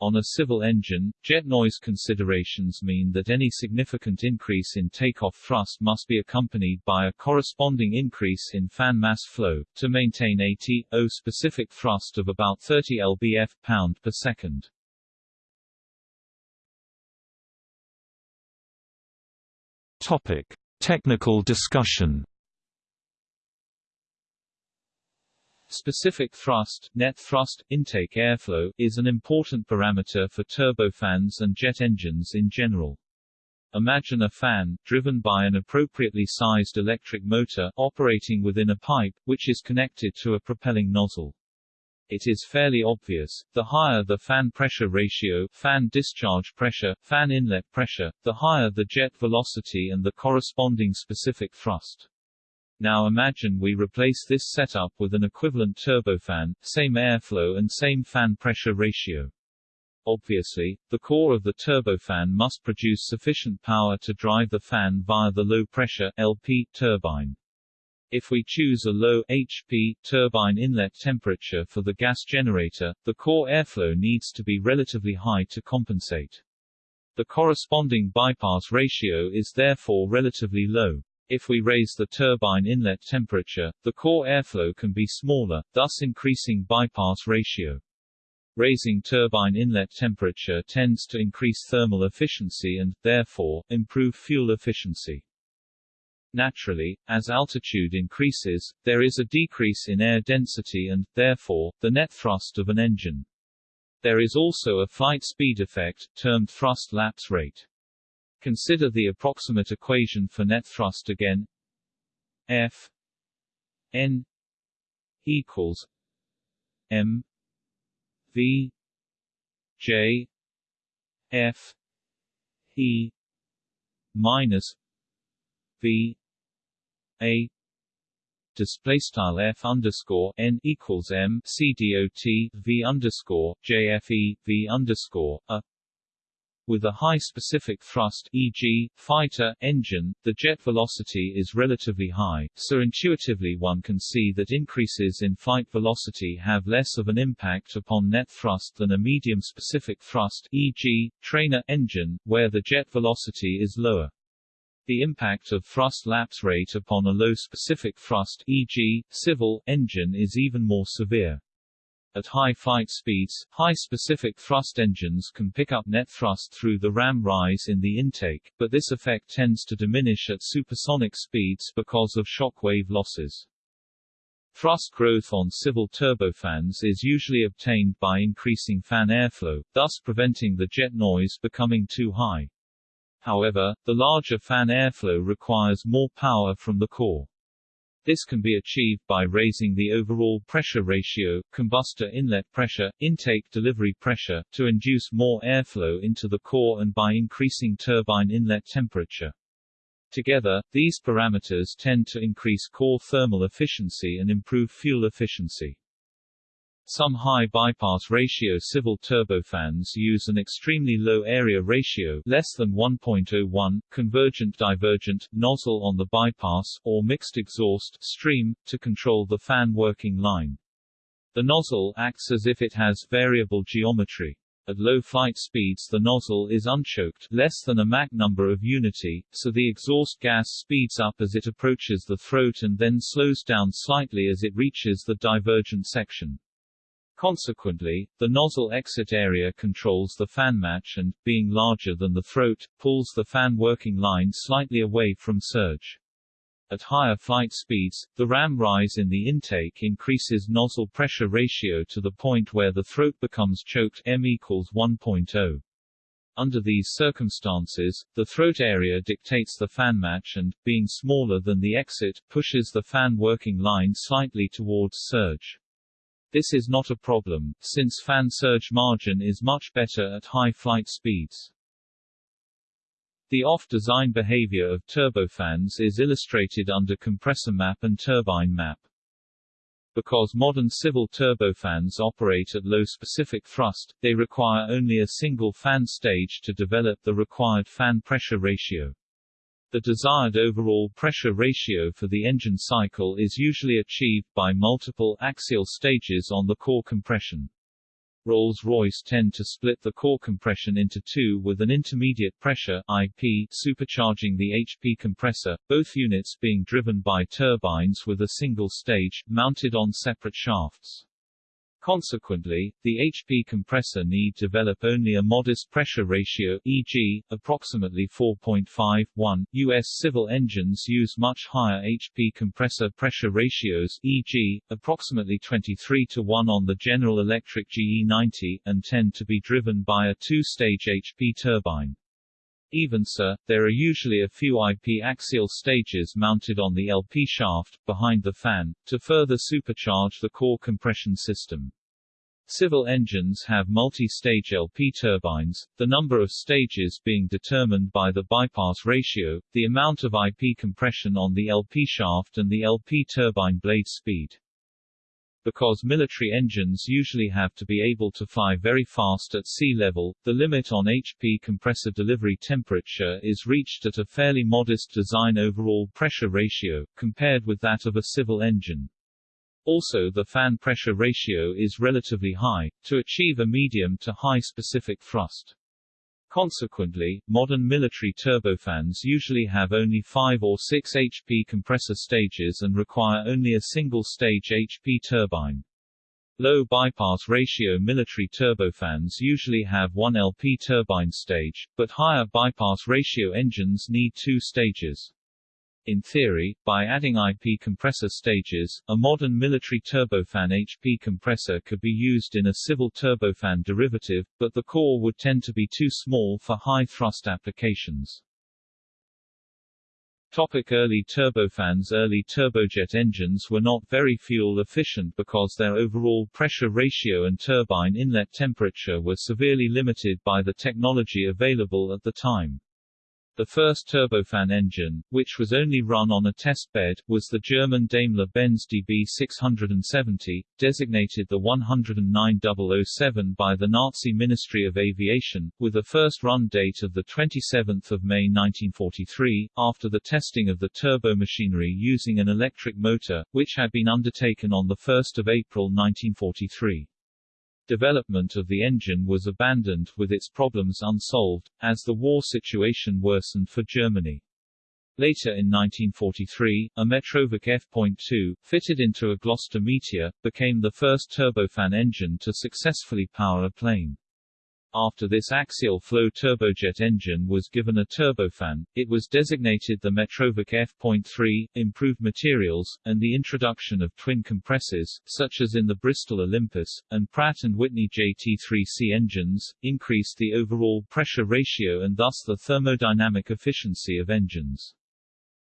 On a civil engine, jet noise considerations mean that any significant increase in takeoff thrust must be accompanied by a corresponding increase in fan mass flow, to maintain a T.O. specific thrust of about 30 lbf pound per second. Topic. Technical discussion Specific thrust, net thrust, intake airflow, is an important parameter for turbofans and jet engines in general. Imagine a fan, driven by an appropriately sized electric motor, operating within a pipe, which is connected to a propelling nozzle. It is fairly obvious, the higher the fan pressure ratio, fan discharge pressure, fan inlet pressure, the higher the jet velocity and the corresponding specific thrust. Now imagine we replace this setup with an equivalent turbofan, same airflow and same fan pressure ratio. Obviously, the core of the turbofan must produce sufficient power to drive the fan via the low-pressure LP turbine. If we choose a low HP turbine inlet temperature for the gas generator, the core airflow needs to be relatively high to compensate. The corresponding bypass ratio is therefore relatively low. If we raise the turbine inlet temperature, the core airflow can be smaller, thus increasing bypass ratio. Raising turbine inlet temperature tends to increase thermal efficiency and, therefore, improve fuel efficiency. Naturally, as altitude increases, there is a decrease in air density and, therefore, the net thrust of an engine. There is also a flight speed effect, termed thrust lapse rate. Consider the approximate equation for net thrust again. F n equals m V J F E minus V A display style f underscore n equals m c dot v underscore jfe v underscore a with a high specific thrust e.g., fighter, engine, the jet velocity is relatively high, so intuitively one can see that increases in flight velocity have less of an impact upon net thrust than a medium specific thrust e.g., trainer, engine, where the jet velocity is lower. The impact of thrust lapse rate upon a low specific thrust e.g., civil, engine is even more severe. At high flight speeds, high specific thrust engines can pick up net thrust through the ram rise in the intake, but this effect tends to diminish at supersonic speeds because of shock wave losses. Thrust growth on civil turbofans is usually obtained by increasing fan airflow, thus preventing the jet noise becoming too high. However, the larger fan airflow requires more power from the core. This can be achieved by raising the overall pressure ratio, combustor inlet pressure, intake delivery pressure, to induce more airflow into the core and by increasing turbine inlet temperature. Together, these parameters tend to increase core thermal efficiency and improve fuel efficiency. Some high bypass ratio civil turbofans use an extremely low area ratio less than 1.01, convergent-divergent, nozzle on the bypass, or mixed exhaust stream, to control the fan working line. The nozzle acts as if it has variable geometry. At low flight speeds the nozzle is unchoked less than a Mach number of unity, so the exhaust gas speeds up as it approaches the throat and then slows down slightly as it reaches the divergent section. Consequently, the nozzle exit area controls the fan match and, being larger than the throat, pulls the fan working line slightly away from surge. At higher flight speeds, the ram rise in the intake increases nozzle pressure ratio to the point where the throat becomes choked m equals 1.0. Under these circumstances, the throat area dictates the fan match and, being smaller than the exit, pushes the fan working line slightly towards surge. This is not a problem, since fan surge margin is much better at high flight speeds. The off-design behavior of turbofans is illustrated under compressor map and turbine map. Because modern civil turbofans operate at low specific thrust, they require only a single fan stage to develop the required fan pressure ratio. The desired overall pressure ratio for the engine cycle is usually achieved by multiple axial stages on the core compression. Rolls-Royce tend to split the core compression into two with an intermediate pressure IP supercharging the HP compressor, both units being driven by turbines with a single stage, mounted on separate shafts. Consequently, the HP compressor need develop only a modest pressure ratio e.g., approximately 4.5:1. US civil engines use much higher HP compressor pressure ratios e.g., approximately 23 to 1 on the General Electric GE90, and tend to be driven by a two-stage HP turbine. Even so, there are usually a few IP axial stages mounted on the LP shaft, behind the fan, to further supercharge the core compression system. Civil engines have multi-stage LP turbines, the number of stages being determined by the bypass ratio, the amount of IP compression on the LP shaft and the LP turbine blade speed. Because military engines usually have to be able to fly very fast at sea level, the limit on HP compressor delivery temperature is reached at a fairly modest design overall pressure ratio, compared with that of a civil engine. Also the fan pressure ratio is relatively high, to achieve a medium to high specific thrust. Consequently, modern military turbofans usually have only 5 or 6 HP compressor stages and require only a single-stage HP turbine. Low bypass ratio military turbofans usually have one LP turbine stage, but higher bypass ratio engines need two stages. In theory, by adding IP compressor stages, a modern military turbofan HP compressor could be used in a civil turbofan derivative, but the core would tend to be too small for high-thrust applications. Topic early turbofans Early turbojet engines were not very fuel efficient because their overall pressure ratio and turbine inlet temperature were severely limited by the technology available at the time. The first turbofan engine, which was only run on a test bed, was the German Daimler-Benz DB 670, designated the 109007 by the Nazi Ministry of Aviation, with a first run date of 27 May 1943, after the testing of the turbomachinery using an electric motor, which had been undertaken on 1 April 1943. Development of the engine was abandoned, with its problems unsolved, as the war situation worsened for Germany. Later in 1943, a Metrovick F.2, fitted into a Gloster Meteor, became the first turbofan engine to successfully power a plane. After this axial flow turbojet engine was given a turbofan, it was designated the Metrovick F.3, improved materials, and the introduction of twin compressors, such as in the Bristol Olympus, and Pratt & Whitney JT3C engines, increased the overall pressure ratio and thus the thermodynamic efficiency of engines.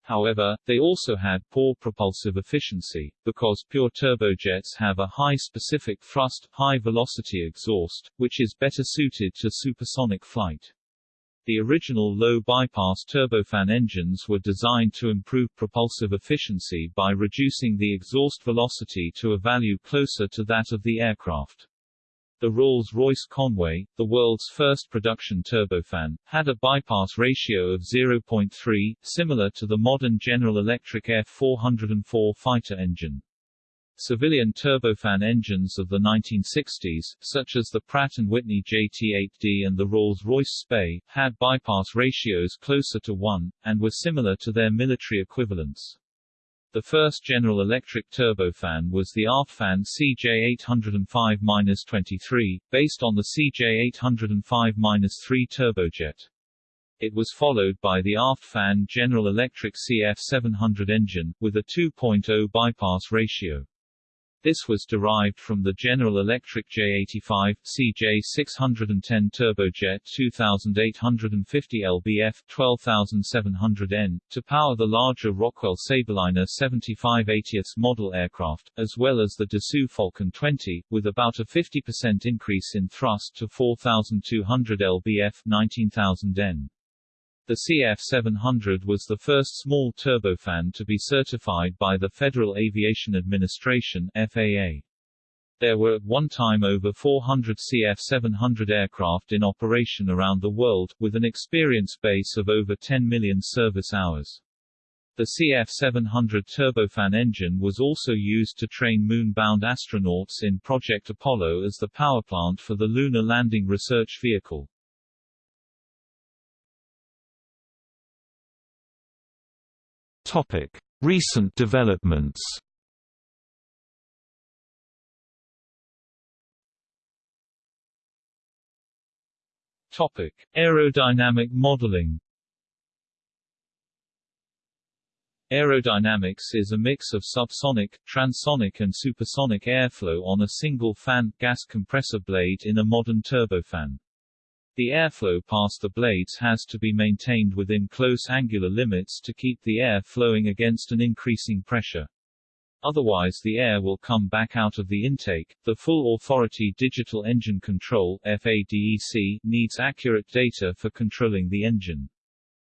However, they also had poor propulsive efficiency, because pure turbojets have a high specific thrust, high-velocity exhaust, which is better suited to supersonic flight. The original low-bypass turbofan engines were designed to improve propulsive efficiency by reducing the exhaust velocity to a value closer to that of the aircraft. The Rolls-Royce Conway, the world's first production turbofan, had a bypass ratio of 0.3, similar to the modern General Electric F-404 fighter engine. Civilian turbofan engines of the 1960s, such as the Pratt & Whitney JT8D and the Rolls-Royce Spey, had bypass ratios closer to 1, and were similar to their military equivalents. The first General Electric turbofan was the Aftfan CJ805-23, based on the CJ805-3 turbojet. It was followed by the Aftfan General Electric CF700 engine, with a 2.0 bypass ratio. This was derived from the General Electric J85, CJ610 turbojet 2850 lbf 12700N, to power the larger Rockwell Sabreliner 7580s model aircraft, as well as the Dassault Falcon 20, with about a 50% increase in thrust to 4200 lbf 19000N. The CF700 was the first small turbofan to be certified by the Federal Aviation Administration FAA. There were at one time over 400 CF700 aircraft in operation around the world, with an experience base of over 10 million service hours. The CF700 turbofan engine was also used to train moon-bound astronauts in Project Apollo as the powerplant for the Lunar Landing Research Vehicle. Topic: Recent developments. Topic: Aerodynamic modeling. Aerodynamics is a mix of subsonic, transonic and supersonic airflow on a single fan gas compressor blade in a modern turbofan. The airflow past the blades has to be maintained within close angular limits to keep the air flowing against an increasing pressure. Otherwise the air will come back out of the intake. The full authority digital engine control FADEC needs accurate data for controlling the engine.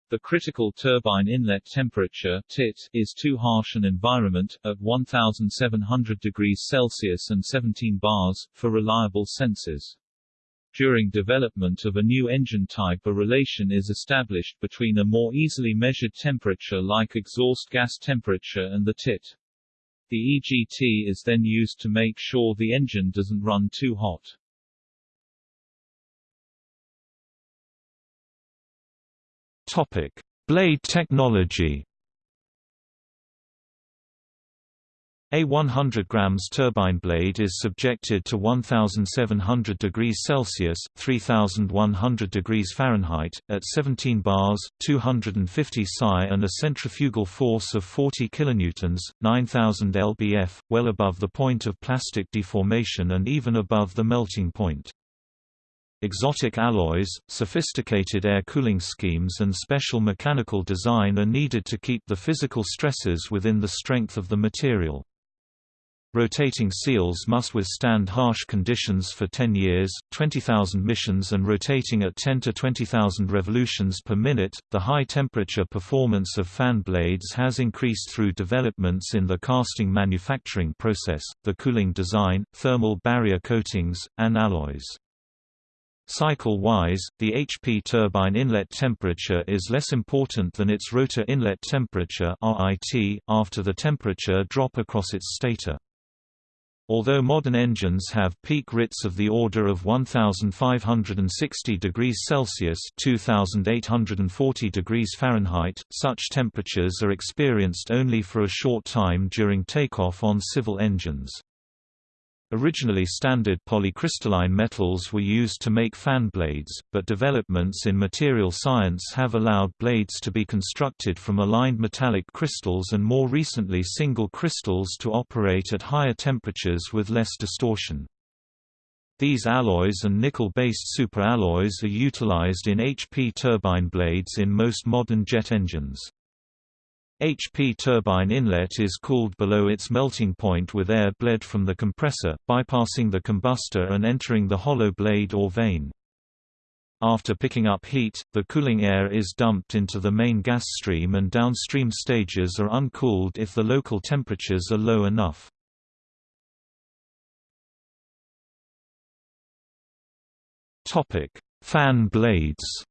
The critical turbine inlet temperature TIT, is too harsh an environment, at 1700 degrees Celsius and 17 bars, for reliable sensors. During development of a new engine type a relation is established between a more easily measured temperature like exhaust gas temperature and the TIT. The EGT is then used to make sure the engine doesn't run too hot. Topic: Blade technology. A 100 grams turbine blade is subjected to 1700 degrees Celsius (3100 degrees Fahrenheit) at 17 bars, 250 psi and a centrifugal force of 40 kilonewtons, 9000 lbf, well above the point of plastic deformation and even above the melting point. Exotic alloys, sophisticated air cooling schemes and special mechanical design are needed to keep the physical stresses within the strength of the material. Rotating seals must withstand harsh conditions for 10 years, 20,000 missions and rotating at 10 to 20,000 revolutions per minute. The high temperature performance of fan blades has increased through developments in the casting manufacturing process, the cooling design, thermal barrier coatings, and alloys. Cycle-wise, the HP turbine inlet temperature is less important than its rotor inlet temperature after the temperature drop across its stator. Although modern engines have peak RITs of the order of 1560 degrees Celsius (2840 degrees Fahrenheit), such temperatures are experienced only for a short time during takeoff on civil engines. Originally standard polycrystalline metals were used to make fan blades, but developments in material science have allowed blades to be constructed from aligned metallic crystals and more recently single crystals to operate at higher temperatures with less distortion. These alloys and nickel-based superalloys are utilized in HP turbine blades in most modern jet engines. HP turbine inlet is cooled below its melting point with air bled from the compressor, bypassing the combustor and entering the hollow blade or vane. After picking up heat, the cooling air is dumped into the main gas stream and downstream stages are uncooled if the local temperatures are low enough. Fan blades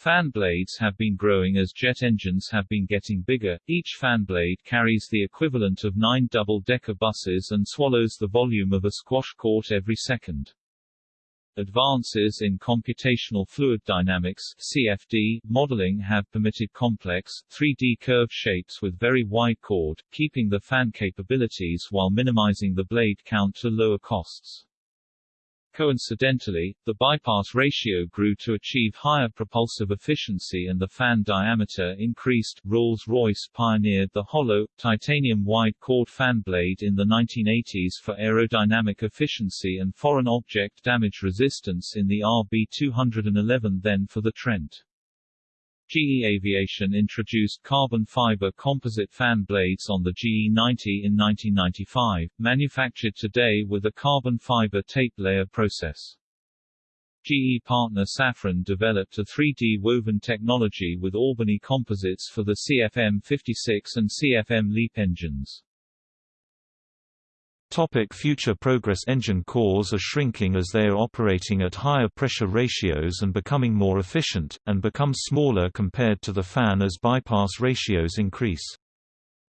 Fan blades have been growing as jet engines have been getting bigger, each fan blade carries the equivalent of nine double-decker buses and swallows the volume of a squash court every second. Advances in computational fluid dynamics CFD modeling have permitted complex, 3D curved shapes with very wide chord, keeping the fan capabilities while minimizing the blade count to lower costs. Coincidentally, the bypass ratio grew to achieve higher propulsive efficiency and the fan diameter increased. Rolls-Royce pioneered the hollow, titanium wide chord fan blade in the 1980s for aerodynamic efficiency and foreign object damage resistance in the RB211 then for the Trent. GE Aviation introduced carbon fiber composite fan blades on the GE90 in 1995, manufactured today with a carbon fiber tape layer process. GE partner Safran developed a 3D woven technology with Albany composites for the CFM56 and CFM LEAP engines. Topic future progress Engine cores are shrinking as they are operating at higher pressure ratios and becoming more efficient, and become smaller compared to the fan as bypass ratios increase.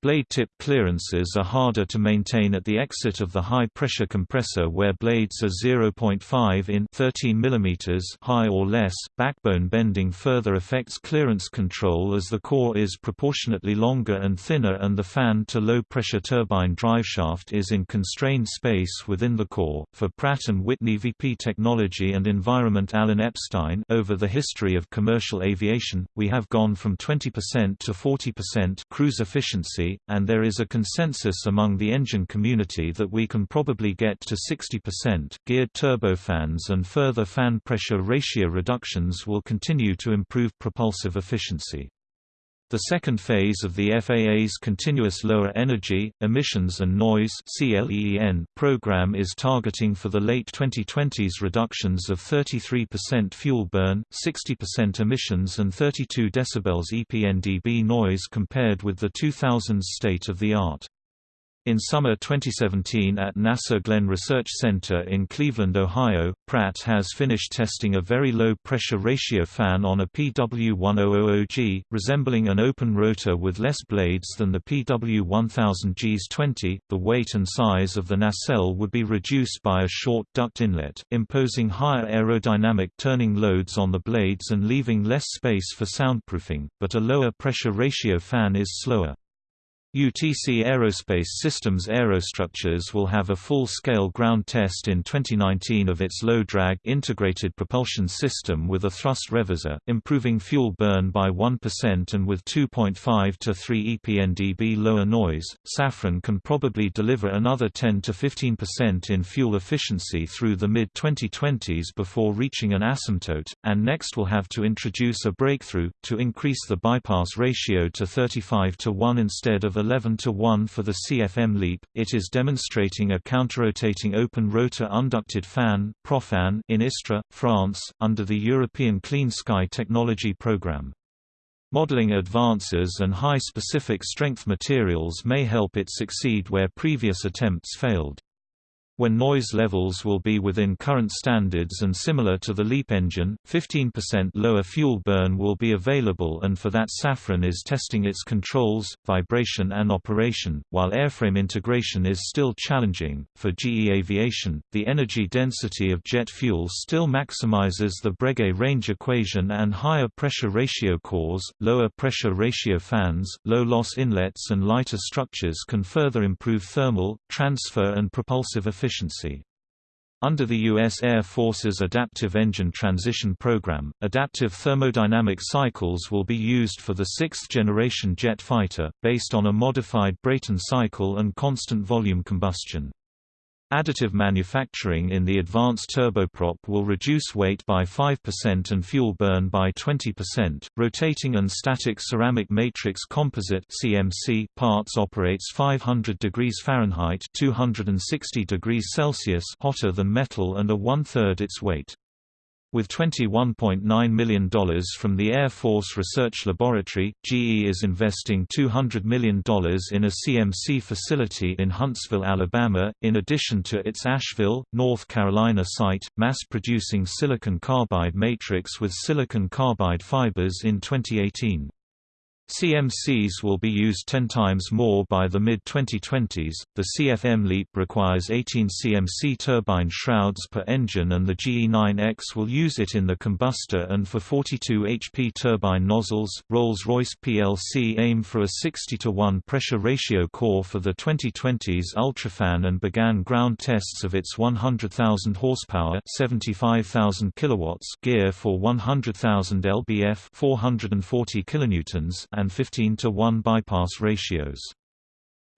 Blade tip clearances are harder to maintain at the exit of the high-pressure compressor where blades are 0.5 in 13 mm high or less. Backbone bending further affects clearance control as the core is proportionately longer and thinner and the fan-to-low pressure turbine driveshaft is in constrained space within the core. For Pratt & Whitney VP Technology and Environment Alan Epstein over the history of commercial aviation, we have gone from 20% to 40% cruise efficiency and there is a consensus among the engine community that we can probably get to 60%. Geared turbofans and further fan pressure ratio reductions will continue to improve propulsive efficiency. The second phase of the FAA's Continuous Lower Energy, Emissions and Noise program is targeting for the late 2020s reductions of 33% fuel burn, 60% emissions and 32 dB EPNDB noise compared with the 2000s state-of-the-art. In summer 2017 at NASA Glenn Research Center in Cleveland, Ohio, Pratt has finished testing a very low pressure ratio fan on a PW1000G, resembling an open rotor with less blades than the PW1000G's 20. The weight and size of the nacelle would be reduced by a short duct inlet, imposing higher aerodynamic turning loads on the blades and leaving less space for soundproofing, but a lower pressure ratio fan is slower. UTC Aerospace Systems Aerostructures will have a full-scale ground test in 2019 of its low-drag integrated propulsion system with a thrust reverser, improving fuel burn by 1% and with 2.5 to 3 EPNDB lower noise. Safran can probably deliver another 10 to 15% in fuel efficiency through the mid-2020s before reaching an asymptote, and next will have to introduce a breakthrough to increase the bypass ratio to 35 to 1 instead of 11 to 1 for the CFM LEAP. It is demonstrating a counter-rotating open rotor unducted fan (Propfan) in Istres, France, under the European Clean Sky Technology Programme. Modeling advances and high specific strength materials may help it succeed where previous attempts failed when noise levels will be within current standards and similar to the LEAP engine, 15% lower fuel burn will be available and for that Safran is testing its controls, vibration and operation, while airframe integration is still challenging. For GE Aviation, the energy density of jet fuel still maximizes the Breguet range equation and higher pressure ratio cores, lower pressure ratio fans, low loss inlets and lighter structures can further improve thermal, transfer and propulsive efficiency efficiency. Under the U.S. Air Force's Adaptive Engine Transition Program, adaptive thermodynamic cycles will be used for the sixth-generation jet fighter, based on a modified Brayton cycle and constant volume combustion. Additive manufacturing in the advanced turboprop will reduce weight by 5% and fuel burn by 20%. Rotating and static ceramic matrix composite (CMC) parts operates 500 degrees Fahrenheit (260 degrees Celsius) hotter than metal and are one-third its weight. With $21.9 million from the Air Force Research Laboratory, GE is investing $200 million in a CMC facility in Huntsville, Alabama, in addition to its Asheville, North Carolina site, mass-producing silicon carbide matrix with silicon carbide fibers in 2018. CMCs will be used 10 times more by the mid-2020s. The CFM LEAP requires 18 CMC turbine shrouds per engine and the GE9X will use it in the combustor and for 42 HP turbine nozzles. Rolls-Royce plc aim for a 60 to 1 pressure ratio core for the 2020s UltraFan and began ground tests of its 100,000 horsepower, 75,000 kilowatts gear for 100,000 lbf, 440 kilonewtons and 15 to 1 bypass ratios.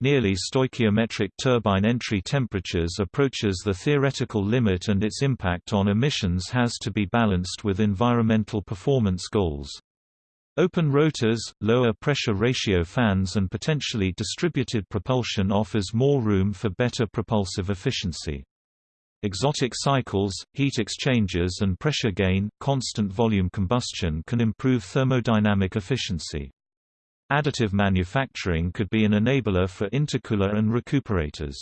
Nearly stoichiometric turbine entry temperatures approaches the theoretical limit and its impact on emissions has to be balanced with environmental performance goals. Open rotors, lower pressure ratio fans and potentially distributed propulsion offers more room for better propulsive efficiency. Exotic cycles, heat exchangers and pressure gain, constant volume combustion can improve thermodynamic efficiency. Additive manufacturing could be an enabler for intercooler and recuperators.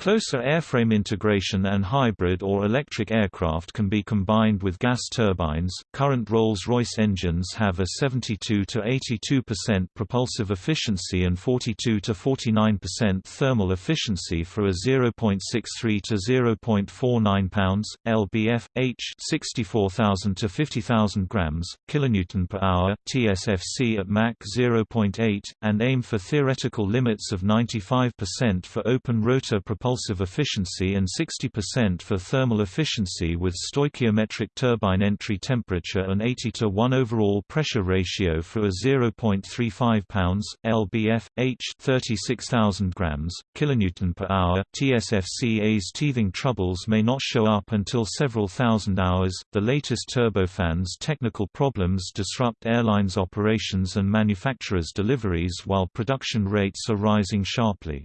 Closer airframe integration and hybrid or electric aircraft can be combined with gas turbines. Current Rolls-Royce engines have a 72 to 82% propulsive efficiency and 42 to 49% thermal efficiency for a 0.63 to 0.49 pounds lbf h 64,000 to 50,000 grams kilonewton per hour TSFC at Mach 0.8 and aim for theoretical limits of 95% for open rotor propulsion propulsive efficiency and 60% for thermal efficiency with stoichiometric turbine entry temperature and 80 to 1 overall pressure ratio for a 0.35 pounds lbf h 36000 grams kilonewton per hour. TSFCA's teething troubles may not show up until several thousand hours. The latest turbofans technical problems disrupt airlines operations and manufacturers deliveries while production rates are rising sharply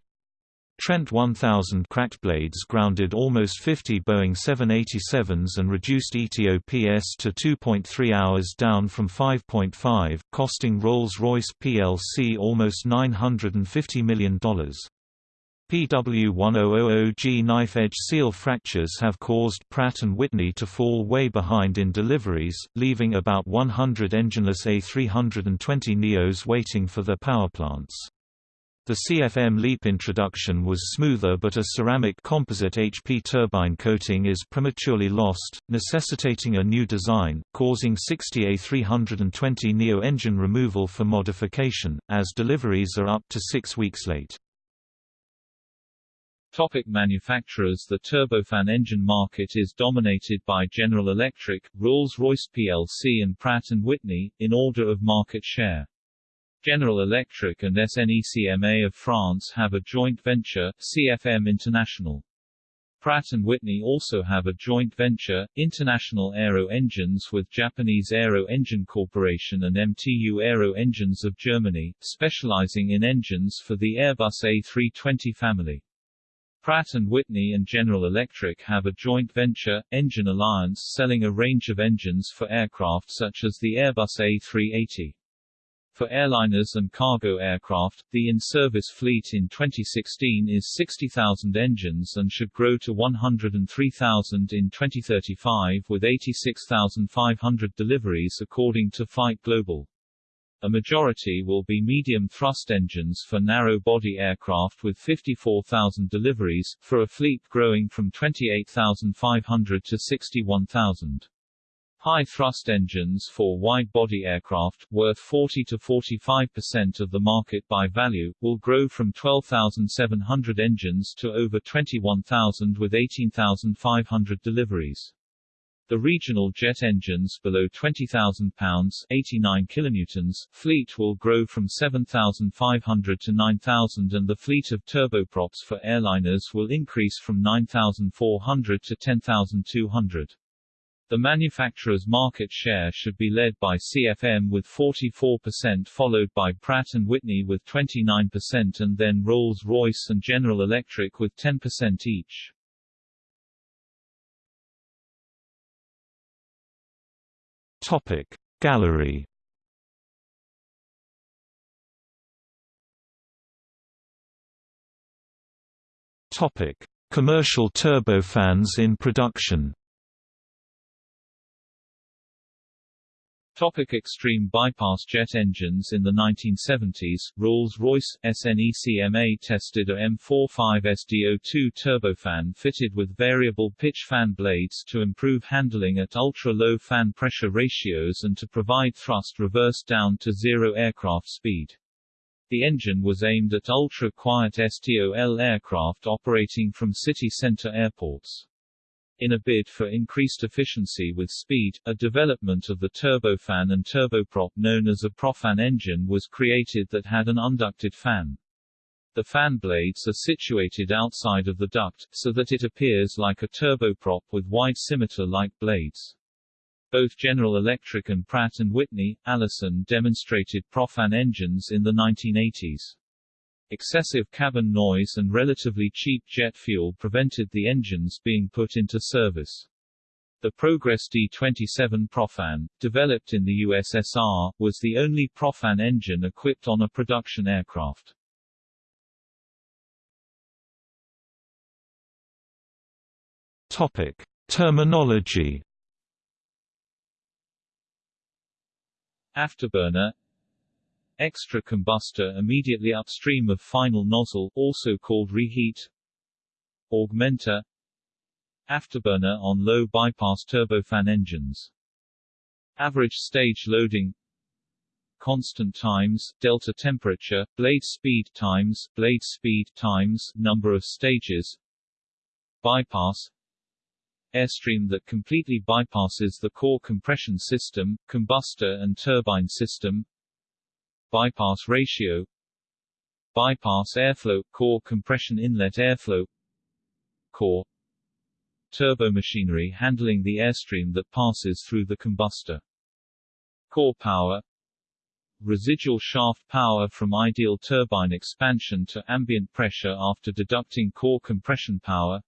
Trent 1000 cracked blades grounded almost 50 Boeing 787s and reduced ETOPS to 2.3 hours down from 5.5, costing Rolls-Royce plc almost $950 million. PW1000G knife-edge seal fractures have caused Pratt & Whitney to fall way behind in deliveries, leaving about 100 engineless A320 Neos waiting for their powerplants. The CFM LEAP introduction was smoother but a ceramic composite HP turbine coating is prematurely lost, necessitating a new design, causing 60 A320 Neo engine removal for modification, as deliveries are up to six weeks late. Topic manufacturers The turbofan engine market is dominated by General Electric, Rolls-Royce plc and Pratt & Whitney, in order of market share. General Electric and SNECMA of France have a joint venture, CFM International. Pratt & Whitney also have a joint venture, International Aero Engines with Japanese Aero Engine Corporation and MTU Aero Engines of Germany, specializing in engines for the Airbus A320 family. Pratt & Whitney and General Electric have a joint venture, Engine Alliance selling a range of engines for aircraft such as the Airbus A380. For airliners and cargo aircraft, the in-service fleet in 2016 is 60,000 engines and should grow to 103,000 in 2035 with 86,500 deliveries according to Flight Global. A majority will be medium thrust engines for narrow-body aircraft with 54,000 deliveries, for a fleet growing from 28,500 to 61,000. High-thrust engines for wide-body aircraft, worth 40 to 45% of the market by value, will grow from 12,700 engines to over 21,000 with 18,500 deliveries. The regional jet engines below 20,000 pounds 89 kilonewtons fleet will grow from 7,500 to 9,000 and the fleet of turboprops for airliners will increase from 9,400 to 10,200. The manufacturer's market share should be led by CFM with 44% followed by Pratt & Whitney with 29% and then Rolls-Royce and General Electric with 10% each. Topic Gallery Topic Commercial turbofans in production Topic extreme bypass jet engines In the 1970s, Rolls-Royce, SNECMA tested a M45SDO2 turbofan fitted with variable pitch fan blades to improve handling at ultra-low fan pressure ratios and to provide thrust reverse down to zero aircraft speed. The engine was aimed at ultra-quiet STOL aircraft operating from city center airports. In a bid for increased efficiency with speed, a development of the turbofan and turboprop known as a propfan engine was created that had an unducted fan. The fan blades are situated outside of the duct, so that it appears like a turboprop with wide scimitar-like blades. Both General Electric and Pratt & Whitney, Allison demonstrated propfan engines in the 1980s. Excessive cabin noise and relatively cheap jet fuel prevented the engines being put into service. The Progress D-27 Propfan, developed in the USSR, was the only Propfan engine equipped on a production aircraft. Topic: Terminology. Afterburner Extra combustor immediately upstream of final nozzle also called reheat. Augmenter. Afterburner on low bypass turbofan engines. Average stage loading. Constant times, delta temperature, blade speed times, blade speed times, number of stages. Bypass. Airstream that completely bypasses the core compression system, combustor and turbine system bypass ratio bypass airflow, core compression inlet airflow core turbomachinery handling the airstream that passes through the combustor core power residual shaft power from ideal turbine expansion to ambient pressure after deducting core compression power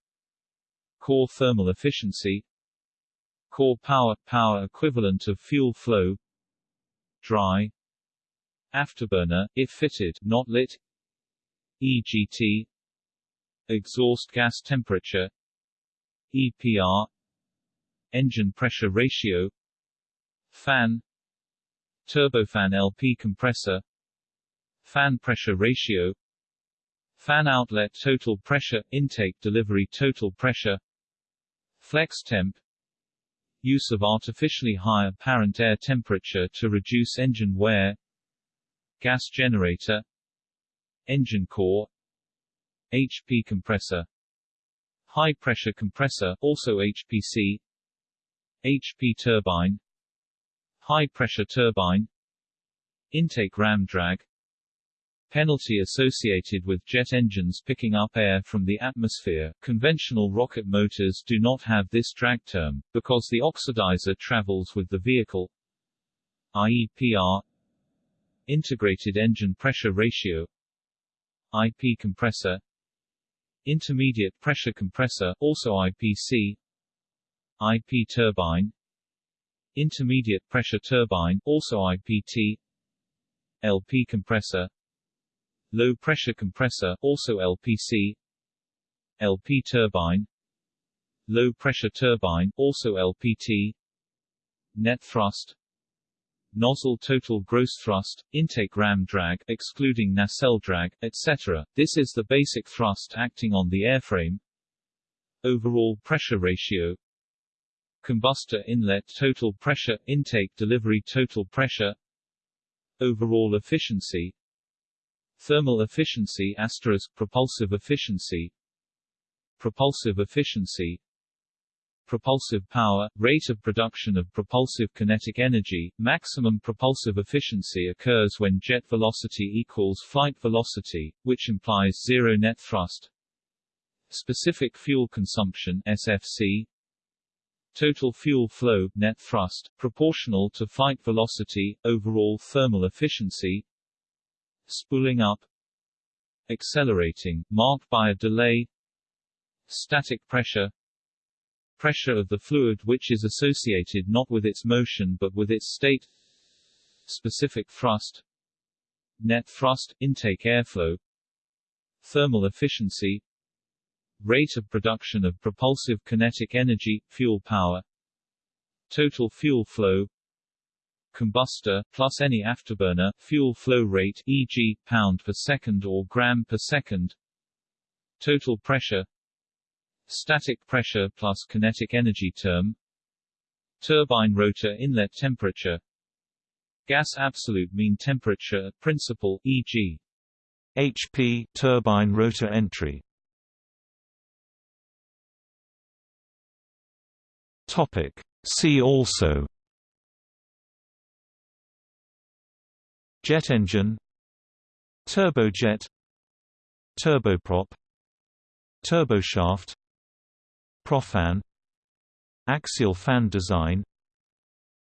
core thermal efficiency core power power equivalent of fuel flow dry afterburner if fitted not lit EGT exhaust gas temperature EPR engine pressure ratio fan turbofan LP compressor fan pressure ratio fan outlet total pressure intake delivery total pressure Flex temp Use of artificially high apparent air temperature to reduce engine wear Gas generator Engine core HP compressor High pressure compressor also HPC HP turbine High pressure turbine Intake ram drag penalty associated with jet engines picking up air from the atmosphere. Conventional rocket motors do not have this drag term, because the oxidizer travels with the vehicle. IEPR Integrated engine pressure ratio IP compressor Intermediate pressure compressor, also IPC IP turbine Intermediate pressure turbine, also IPT LP compressor low pressure compressor, also LPC, LP turbine, low pressure turbine, also LPT, net thrust, nozzle total gross thrust, intake ram drag, excluding nacelle drag, etc. This is the basic thrust acting on the airframe. Overall pressure ratio, combustor inlet total pressure, intake delivery total pressure, overall efficiency, Thermal efficiency asterisk propulsive efficiency. Propulsive efficiency Propulsive power, rate of production of propulsive kinetic energy, maximum propulsive efficiency occurs when jet velocity equals flight velocity, which implies zero net thrust. Specific fuel consumption SFC Total fuel flow net thrust, proportional to flight velocity, overall thermal efficiency. Spooling up. Accelerating, marked by a delay. Static pressure pressure of the fluid which is associated not with its motion but with its state. Specific thrust. Net thrust, intake airflow. Thermal efficiency. Rate of production of propulsive kinetic energy, fuel power. Total fuel flow. Combustor, plus any afterburner, fuel flow rate e.g., pound per second or gram per second. Total pressure Static pressure plus kinetic energy term. Turbine rotor inlet temperature. Gas absolute mean temperature principal, e.g. HP turbine rotor entry. Topic. See also. Jet engine. Turbojet. Turboprop. Turboshaft Propfan Axial fan design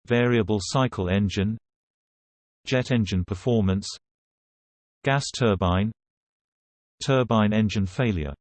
Variable cycle engine Jet engine performance Gas turbine Turbine engine failure